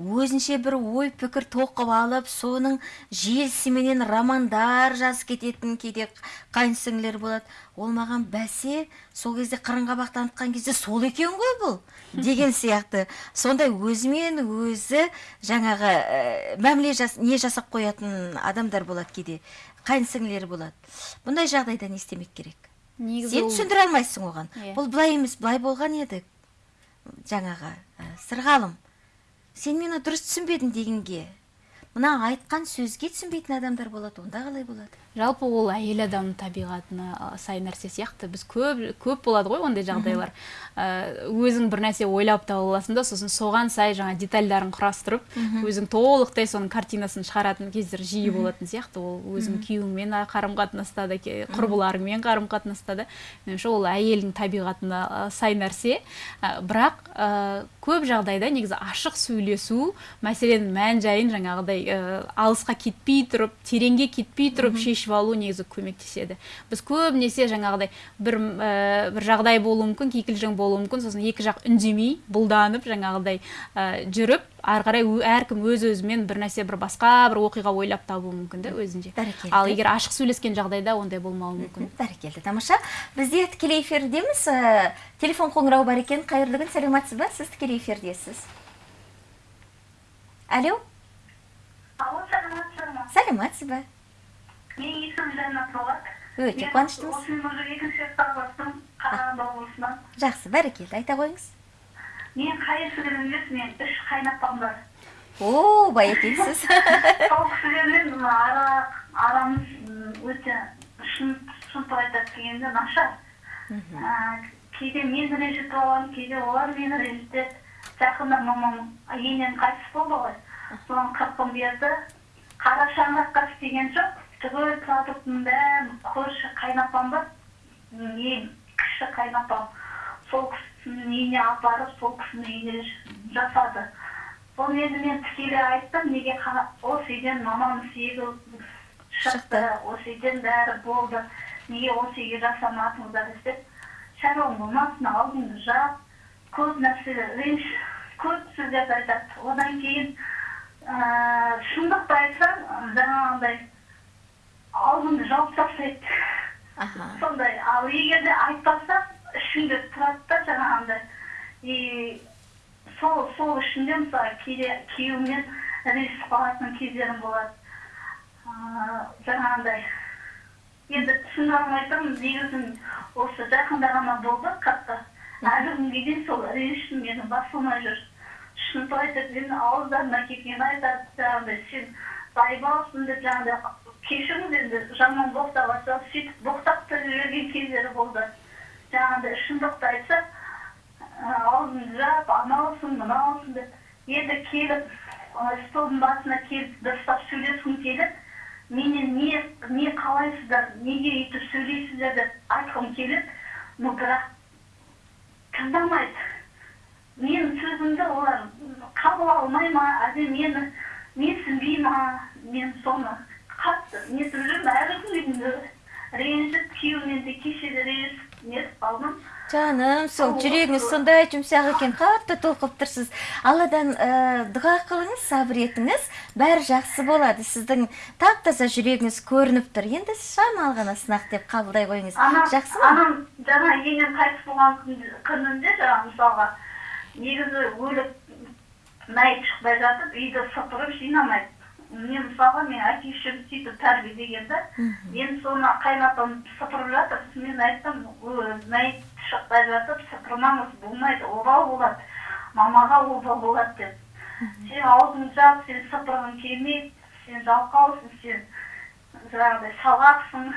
өзінше бір ой пікір тоқып алып соның желісіменен романдар жазып кететін кейде қайынсіңлілер болады. Ол маған бәсе сол кезде қырын қабақ танытқан кезде сол екен ғой бұл деген сияқты. Сондай өзімен өзі жаңағы ә, мәміле жас, не жасап қоятын адамдар болады кейде қайынсіңлілер болады. Бұндай жағдайда не істемек керек? Негізі сен түсіндіре алмайсың оған. Иә. бұл былай емес былай болған еді жаңағы ә, сырғалым. Сен мені дұрыс түсінбедің дегенге. Мына айтқан сөзге түсінбейтін адамдар болады онда қалай болады? Жалпы ол әйел адамның табиғатына сай нәрсе сияқты. Біз көп көп болады ғой ондай жағдайлар. Өзің бір нәрсе ойлап таба аласың да сосын соған сай жаңа детальдарын құрастырып өзің толықтай соның картинасын шығаратын кездер жиі болатын сияқты. Ол өзің күйеуіңмен қарым қатынаста да құрбыларыңмен қарым қатынаста да меніңше ол әйелдің табиғатына сай нәрсе. Бірақ көп жағдайда негізі ашық сөйлесу мәселенің мән жайын жаңағыдай ә, алысқа кетпей тұрып тереңге кетпей тұрып шешіп алу негізі көмектеседі. Біз көбінесе жаңағыдай бір ә, бір жағдай болуы мүмкін кикілжің болуы мүмкін. Сосын екі жақ үндемей бұлданып жаңағыдай ә, жүріп ары қарай әркім өз өзімен бір нәрсе бір басқа бір оқиға ойлап табуы мүмкін да өзінше. Бәрекелді. ал егер ашық сөйлескен жағдайда ондай болмауы мүмкін. Бәрекелді. Тамаша бізде тікелей эфирдеміз. Ә, телефон қоңырауы бар екен. Қайырлы күн сәлеметсіз ба? Сіз тікелей эфирдесіз. Алло? Саламатсыз ба менің есімім жаннат болат өте мен қуаныштымыз осымен уже екінші рет хабарластым қарағанды облысынан жақсы бәрекелді айта қойыңыз. Мен қайынсіңлілім емес мен үш қайынапам бар о бай екенсіз. Сол кісілермен арамыз өте шын шынтық айтады дегенде нашар. Кейде мен ренжітіп аламын кейде олар мені ренжітеді. Жақында мамам енем қайтыс болды ғой. Соған қырқын берді қара шаңыраққа істеген жоқ. Түгел продуктың бәрін көрші қайынапам бар. Ең кіші қайынапам сол кісінің үйіне апарып сол кісінің үйіне жасады. Соны енді мен тікелей айттым неге осы үйден мамамның сүйегі шықты осы үйден бәрі болды. Неге осы үйге жасамадыңыздар деп шаруаң болмасын алдыңды жап көп нәрсе көп сөздерді айтады. Одан кейін ыыы шындықты айтсам жаңағындай алдыңды жауып тастайды аха. Сондай. Ал егер де айтпаса ішінде тұрады да жаңағындай. И сол сол ішінде мысалы кейде күйеуіммен ренжісіп қалатын кездерім болады. Ыыы жаңағындай. Енді түсіндіре алмай тұрмын негізі осы жақында ғана болды қатты. Әлі күнге дейін сол реніштің менің басылмай жүр. Шынтық айтады мен ауыздарына келгенін айтады жаңағыдай сен байбалсың деп жаңағыдай кешіріңіз енді жаман боқтап жатса сөйтіп боқтап та жүрген кездері болды жаңағыдай шындықты айтса аузыңды жап анаусың мынаусың деп енді келіп столдың басына келіп дұрыстап сөйлескім келіп менен не не қалайсыздар неге өйтіп сөйлейсіздер деп айтқым келіп но бірақ тыңдамайды менің сөзімді олар қабыл алмай ма әлде мені менсінбей ма мен соны қатты нетіп жүрмін әлі күнге дейін ренжіп күйеуіммен де кеше де ренжісіп нетіп қалдым жаным сол жүрегіңіз сондай жұмсақ екен қатты толқып тұрсыз алладан ә, дұға қылыңыз сабыр етіңіз бәрі жақсы болады. Сіздің тап таза жүрегіңіз көрініп тұр енді шамалы ғана сынақ деп қабылдай қойыңыз жақсы ма анам жаңа енем қайтыс болған күнінде жаңағы мысалға негізі өліп мәйіт шықпай жатып үйді сыпырып жинамайды. Мен мысалға мен әке шешем сөйтіп тәрбиелеген да енді соны қайнатам сыпырып жатыр. Мен айттым «Ө, мәйіт шықпай жатып сыпырмаңыз болмайды обал болады мамаға обал болады деп сен аузыңды жап сен сыпырғың келмейді сен жалқаусың сен жаңағыдай салақсың.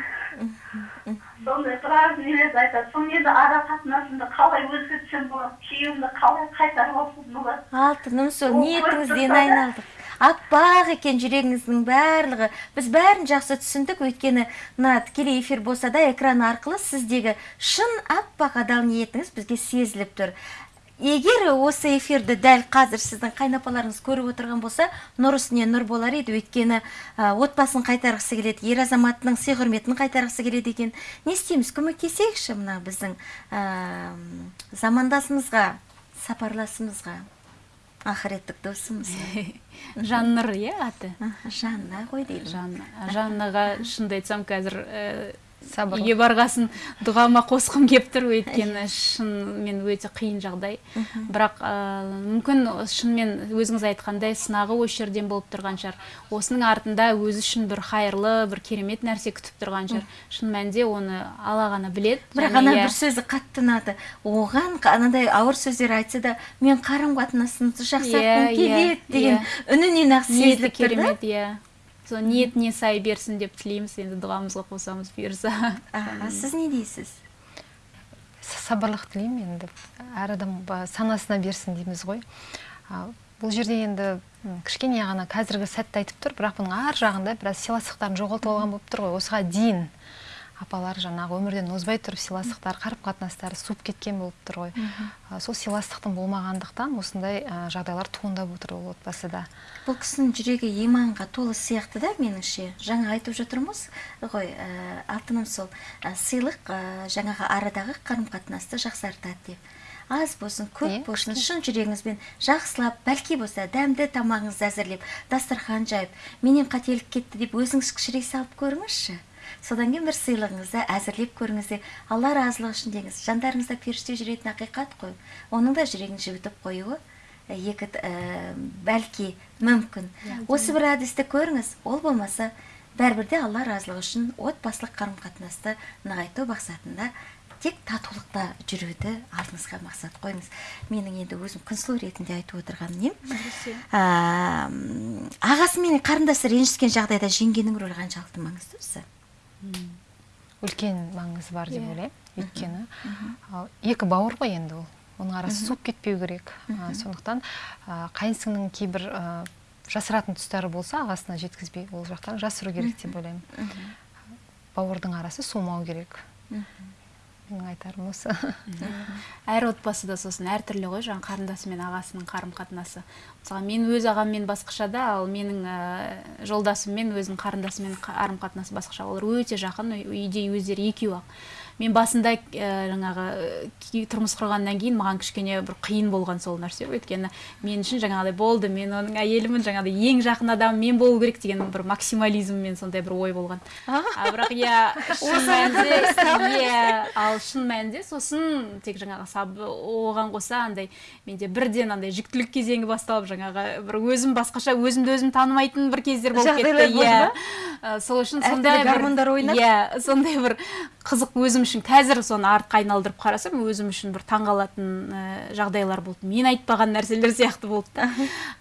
Сондай біраз нелерді айтады. Соны енді ара қатынасымды қалай өзгертсем болады күйеуімді қалай қайтарып алсам болады? Алтыным сол Ол ниетіңізден айналдық. Аппақ екен жүрегіңіздің барлығы. Біз бәрін жақсы түсіндік. Өйткені мына тікелей эфир болса да экран арқылы сіздегі шын аппақ адал ниетіңіз бізге сезіліп тұр. Егер осы эфирді дәл қазір сіздің қайнапаларыңыз көріп отырған болса нұр үстіне нұр болар еді. Өйткені ә, отбасын қайтарғысы келеді ер азаматының сый құрметін қайтарғысы келеді екен. Не істейміз көмектесейікші мына біздің ә, замандасымызға сапарласымызға ақыреттік досымызға. Жаннұр иә аты? Жанна ғой дейді жанна. Жаннаға шынымды айтсам қазір ә, Сабырлық. үйге барғасын дұғама қосқым келіп тұр өйткені шынымен өте қиын жағдай. Бірақ ә, мүмкін шынымен өзіңіз айтқандай сынағы осы жерден болып тұрған шығар. Осының артында өзі үшін бір қайырлы бір керемет нәрсе күтіп тұрған шығар. Шын мәнінде оны алла ғана біледі. Бірақ ана иә, бір сөзі қатты ұнады. Оған анадай ауыр сөздер айтса да мен қарым қатынасымызды жақсартқым Иә, иә, келеді деген иә. үнінен ақ сезіліп тұр да. керемет иә. Сол ниетіне сай берсін деп тілейміз енді дұғамызға қосамыз бұйырса. Сіз не дейсіз? Сабырлық тілеймін енді. Әр адам санасына берсін дейміз ғой. А, бұл жерде енді кішкене ғана қазіргі сәтті айтып тұр бірақ бұның ар жағында біраз сыйластықтарын жоғалтып алған болып тұр ғой. Осыған дейін апалар жаңағы өмірден озбай тұрып сыйластықтар қарым қатынастары суып кеткен болып тұр ғой. Сол сыйластықтың болмағандықтан осындай а, жағдайлар туындап отыр ол отбасыда бұл кісінің жүрегі иманға толы сияқты да меніңше. Жаңа айтып жатырмыз ғой ә, алтыным сол ә, сыйлық ә, жаңағы арадағы қарым қатынасты жақсартады деп. Аз болсын көп болсын шын жүрегіңізбен жақсылап бәлки болса дәмді тамағыңызды әзірлеп дастархан жайып менен қателік кетті деп өзіңіз кішірей салып көріңізші. Содан кейін бір сыйлығыңызды әзірлеп көріңіз де алла разылығы үшін деңіз. Жандарыңызда періште жүретін ақиқат қой. Оның да жүрегін жібітіп қоюы екі ә, бәлки мүмкін. Осы бір әдісті көріңіз. Ол болмаса бәрібір де алла разылығы үшін отбасылық қарым қатынасты нығайту мақсатында тек татулықта жүруді алдыңызға мақсат қойыңыз. Менің енді өзім күнсұлу ретінде айтып отырғаным не? Ә, ағасы мен қарындасы ренжіскен жағдайда жеңгенің рөлі қаншалықты маңызды осы үлкен маңызы бар деп Иә. ойлаймын өйткені. Екі бауыр ғой енді ол. Оның арасы суып кетпеу керек. А, сондықтан қайынсіңнің кейбір жасыратын тұстары болса ағасына жеткізбей ол жақтан жасыру керек деп ойлаймын. Бауырдың арасы суымау керек. Менің айтарым осы әр отбасыда сосын әртүрлі ғой жаңағы қарындасы мен ағасының қарым қатынасы мысалы мен өз ағаммен басқаша да ал менің ә, жолдасыммен өзінің қарындасымен қарым қатынасы басқаша. Олар өте жақын үй- үйде өздері екеуі ақ. Мен басында ә, жаңағы ки- тұрмыс құрғаннан кейін маған кішкене бір қиын болған сол нәрсе. Өйткені мен үшін жаңағыдай болды. Мен оның әйелімін жаңағыдай ең жақын адам мен болу керек деген бір максимализммен сондай бір ой болған. А? Бірақ иә шын мәнінде иә ал шын мәнінде сосын тек жаңағы саб оған қоса андай менде бірден андай жүктілік кезеңі басталып жаңағы бір өзім басқаша өзімді өзім танымайтын бір кездер болып кетті. иә? Ә, сол үшін сондай бір гормондар ойнап? иә сондай бір қызық өзім үшін қазір соны артқа айналдырып қарасам өзім үшін бір таңғалатын ә, жағдайлар болды. Мен айтпаған нәрселер сияқты болды да.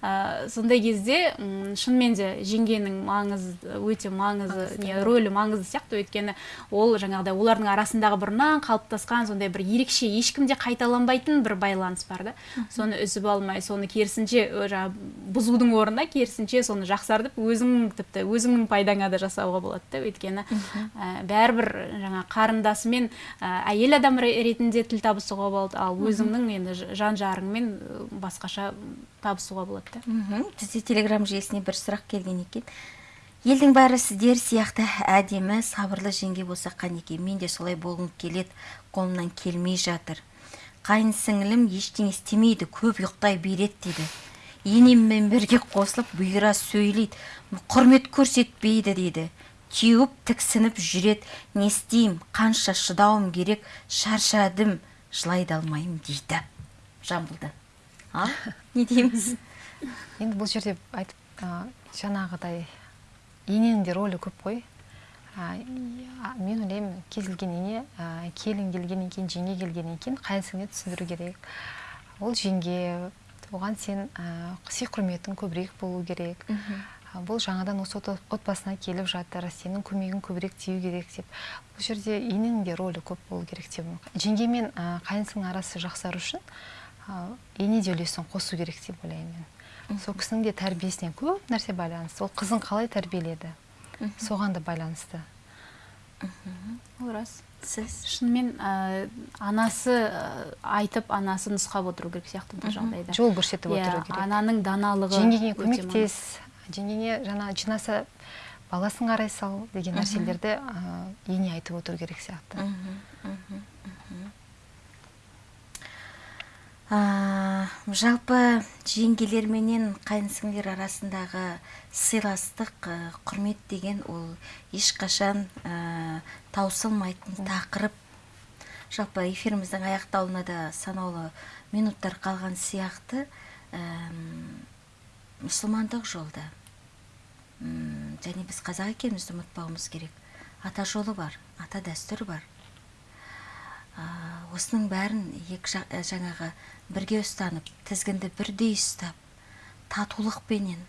Ә, сондай кезде шынымен де жеңгенің маңызы өте маңызы не рөлі маңызды сияқты. Өйткені ол жаңағыдай олардың арасындағы бұрыннан қалыптасқан сондай бір ерекше ешкімде қайталанбайтын бір байланыс бар да. Соны үзіп алмай соны керісінше жаңағы бұзудың орнына керісінше соны жақсартып өзің тіпті өзіңнің пайдаңа да жасауға болады да. Өйткені ә, бәрібір жаңа қарындасымен ә, әйел адам ретінде тіл табысуға болады ал өзіңнің енді жан жарыңмен басқаша табысуға болады да. Бізде телеграм желісіне бір сұрақ келген екен. Елдің бәрі сіздер сияқты әдемі сабырлы жеңге болса қанекей мен де солай болғым келеді қолымнан келмей жатыр. Қайын сіңілім ештеңе істемейді көп ұйықтай береді дейді. Енеммен бірге қосылып бұйыра сөйлейді құрмет көрсетпейді дейді. Теуіп тіксініп жүреді не істеймін қанша шыдауым керек шаршадым жылай да алмаймын дейді. Жамбылды ал не дейміз? Енді бұл жерде айтып ә, жаңағыдай ененің де рөлі көп қой. Ә, мен ойлаймын кез келген ене ә, келін келгеннен кейін жеңге келгеннен кейін қайын түсіндіру керек. Ол жеңге оған сен ә, сый құрметің көбірек болу керек. Бұл жаңадан осы отбасына келіп жатыр сенің көмегің көбірек тию керек деп. Бұл жерде ененің де рөлі көп болу керек деп жеңге мен ә, қайынсының арасы жақсару үшін ә, ене де үлесін қосу керек деп ойлаймын мен. Сол кісінің де тәрбиесіне көп нәрсе байланысты. Ол қызын қалай тәрбиеледі? Соған да байланысты. Ол рас. Сіз? Шынымен ә, анасы ә, айтып анасы нұсқап отыру керек сияқты бұл жағдайда. Жол көрсетіп иә, отыру керек. ананың даналығы жеңгеңе көмектес жеңгеңе жаңа жинаса баласын қарай сал деген нәрселерді ә, ене айтып отыру керек сияқты. Ә, жалпы жеңгелер менен қайынсіңлер арасындағы сыйластық ә, құрмет деген ол ешқашан ә, таусылмайтын тақырып. Жалпы эфиріміздің аяқталуына да санаулы минуттар қалған сияқты. Мұсылмандық жолда. Және біз қазақ екенімізді ұмытпауымыз керек. Ата жолы бар ата дәстүр бар. Ә, осының бәрін екі жа- ә, жаңағы бірге ұстанып тізгінді бірдей ұстап татулықпенен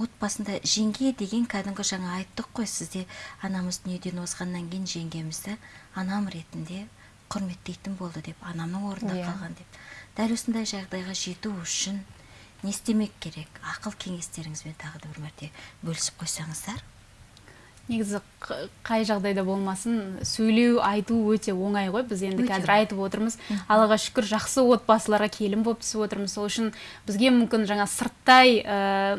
отбасында жеңге деген кәдімгі жаңа айттық қой сізде анамыз дүниеден озғаннан кейін жеңгемізді анам ретінде құрметтейтін болды деп анамның орнында Иә. қалған деп. Дәл осындай жағдайға жету үшін не істемек керек. Ақыл кеңестеріңізбен тағы да бір мәрте бөлісіп қойсаңыздар. Негізі қай жағдайда болмасын сөйлеу айту өте оңай ғой. Біз енді қазір айтып отырмыз. Аллаға шүкір жақсы отбасыларға келін болып түсіп отырмыз. Сол үшін бізге мүмкін жаңа сырттай ә,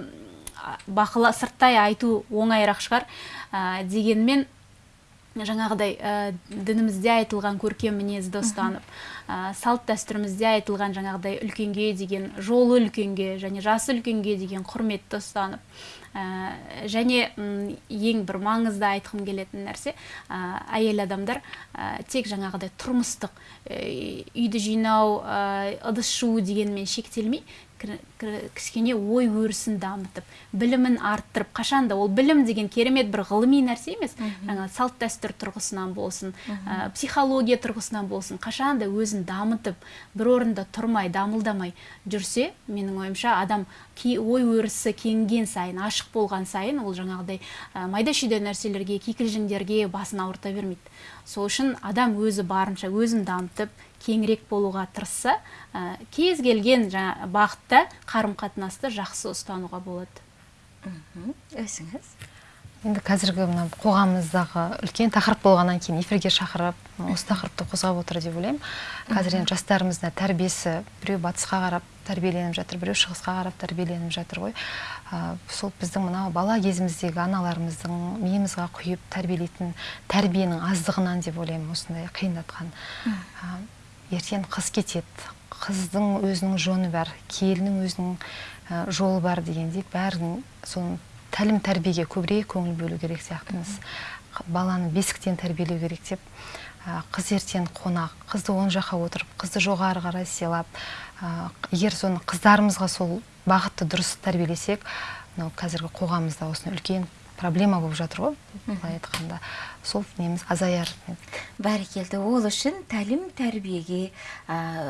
бақыла сырттай айту оңайырақ шығар. Ә, дегенмен жаңағыдай ә, дінімізде айтылған көркем мінезді ұстанып ә, салт дәстүрімізде айтылған жаңағыдай үлкенге деген жолы үлкенге және жасы үлкенге деген құрметті ұстанып ә, және м, ең бір маңызды айтқым келетін нәрсе ә, әйел адамдар ә, тек жаңағыдай тұрмыстық ә, үйді жинау ә, ыдыс жуу дегенмен шектелмей кішкене ой өрісін дамытып білімін арттырып қашанда ол білім деген керемет бір ғылыми нәрсе емес салт дәстүр тұрғысынан болсын ә, психология тұрғысынан болсын қашанда өзін дамытып бір орында тұрмай дамылдамай жүрсе менің ойымша адам ой өрісі кеңген сайын ашық болған сайын ол жаңағыдай ә, майда шүйде нәрселерге кикілжіңдерге басын ауырта бермейді. Сол үшін адам өзі барынша өзін дамытып кеңірек болуға тырысса ә, кез келген жаңа бағытта қарым қатынасты жақсы ұстануға болады. Мхм. өзіңіз енді қазіргі мына қоғамымыздағы үлкен тақырып болғаннан кейін эфирге шақырып осы тақырыпты қозғап отыр деп ойлаймын. Қазір енді жастарымыздың тәрбиесі біреу батысқа қарап тәрбиеленіп жатыр біреу шығысқа қарап тәрбиеленіп жатыр ғой. Ә, сол біздің мынау бала кезіміздегі аналарымыздың миымызға құйып тәрбиелейтін тәрбиенің аздығынан деп ойлаймын осындай қиындатқан. Ертең қыз кетеді. Қыздың өзінің жөні бар келіннің өзінің жолы бар дегендей бәрін соның тәлім тәрбиеге көбірек көңіл бөлу керек сияқтымыз. Баланы бесіктен тәрбиелеу керек деп қыз ертең қонақ қызды оң жаққа отырып қызды жоғары қарай сыйлап егер соны қыздарымызға сол бағытты дұрыс тәрбиелесек мынау қазіргі қоғамымызда осындай үлкен проблема болып жатыр ғой былай айтқанда. Сол неміз азаяр бәрекелді ол үшін тәлім тәрбиеге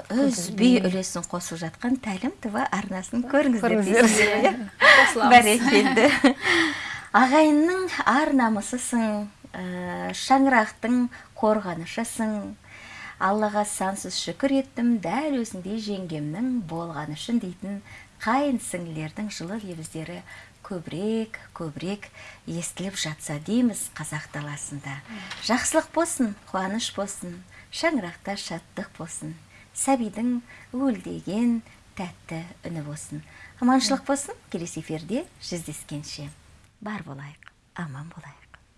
үзбей үлесін қосып жатқан тәлім тв арнасын көріңіздер бәрекелді ағайынның ар намысысың ә, шаңырақтың қорғанышысың. Аллаға сансыз шүкір еттім дәл өзіңдей жеңгемнің болғаны үшін дейтін қайын сіңлілердің жылы лебіздері көбірек көбірек естіліп жатса дейміз қазақ даласында. Жақсылық болсын қуаныш болсын шаңырақта шаттық болсын сәбидің уілдеген тәтті үні болсын. Аманшылық болсын келесі эфирде жүздескенше. Бар болайық аман болайық.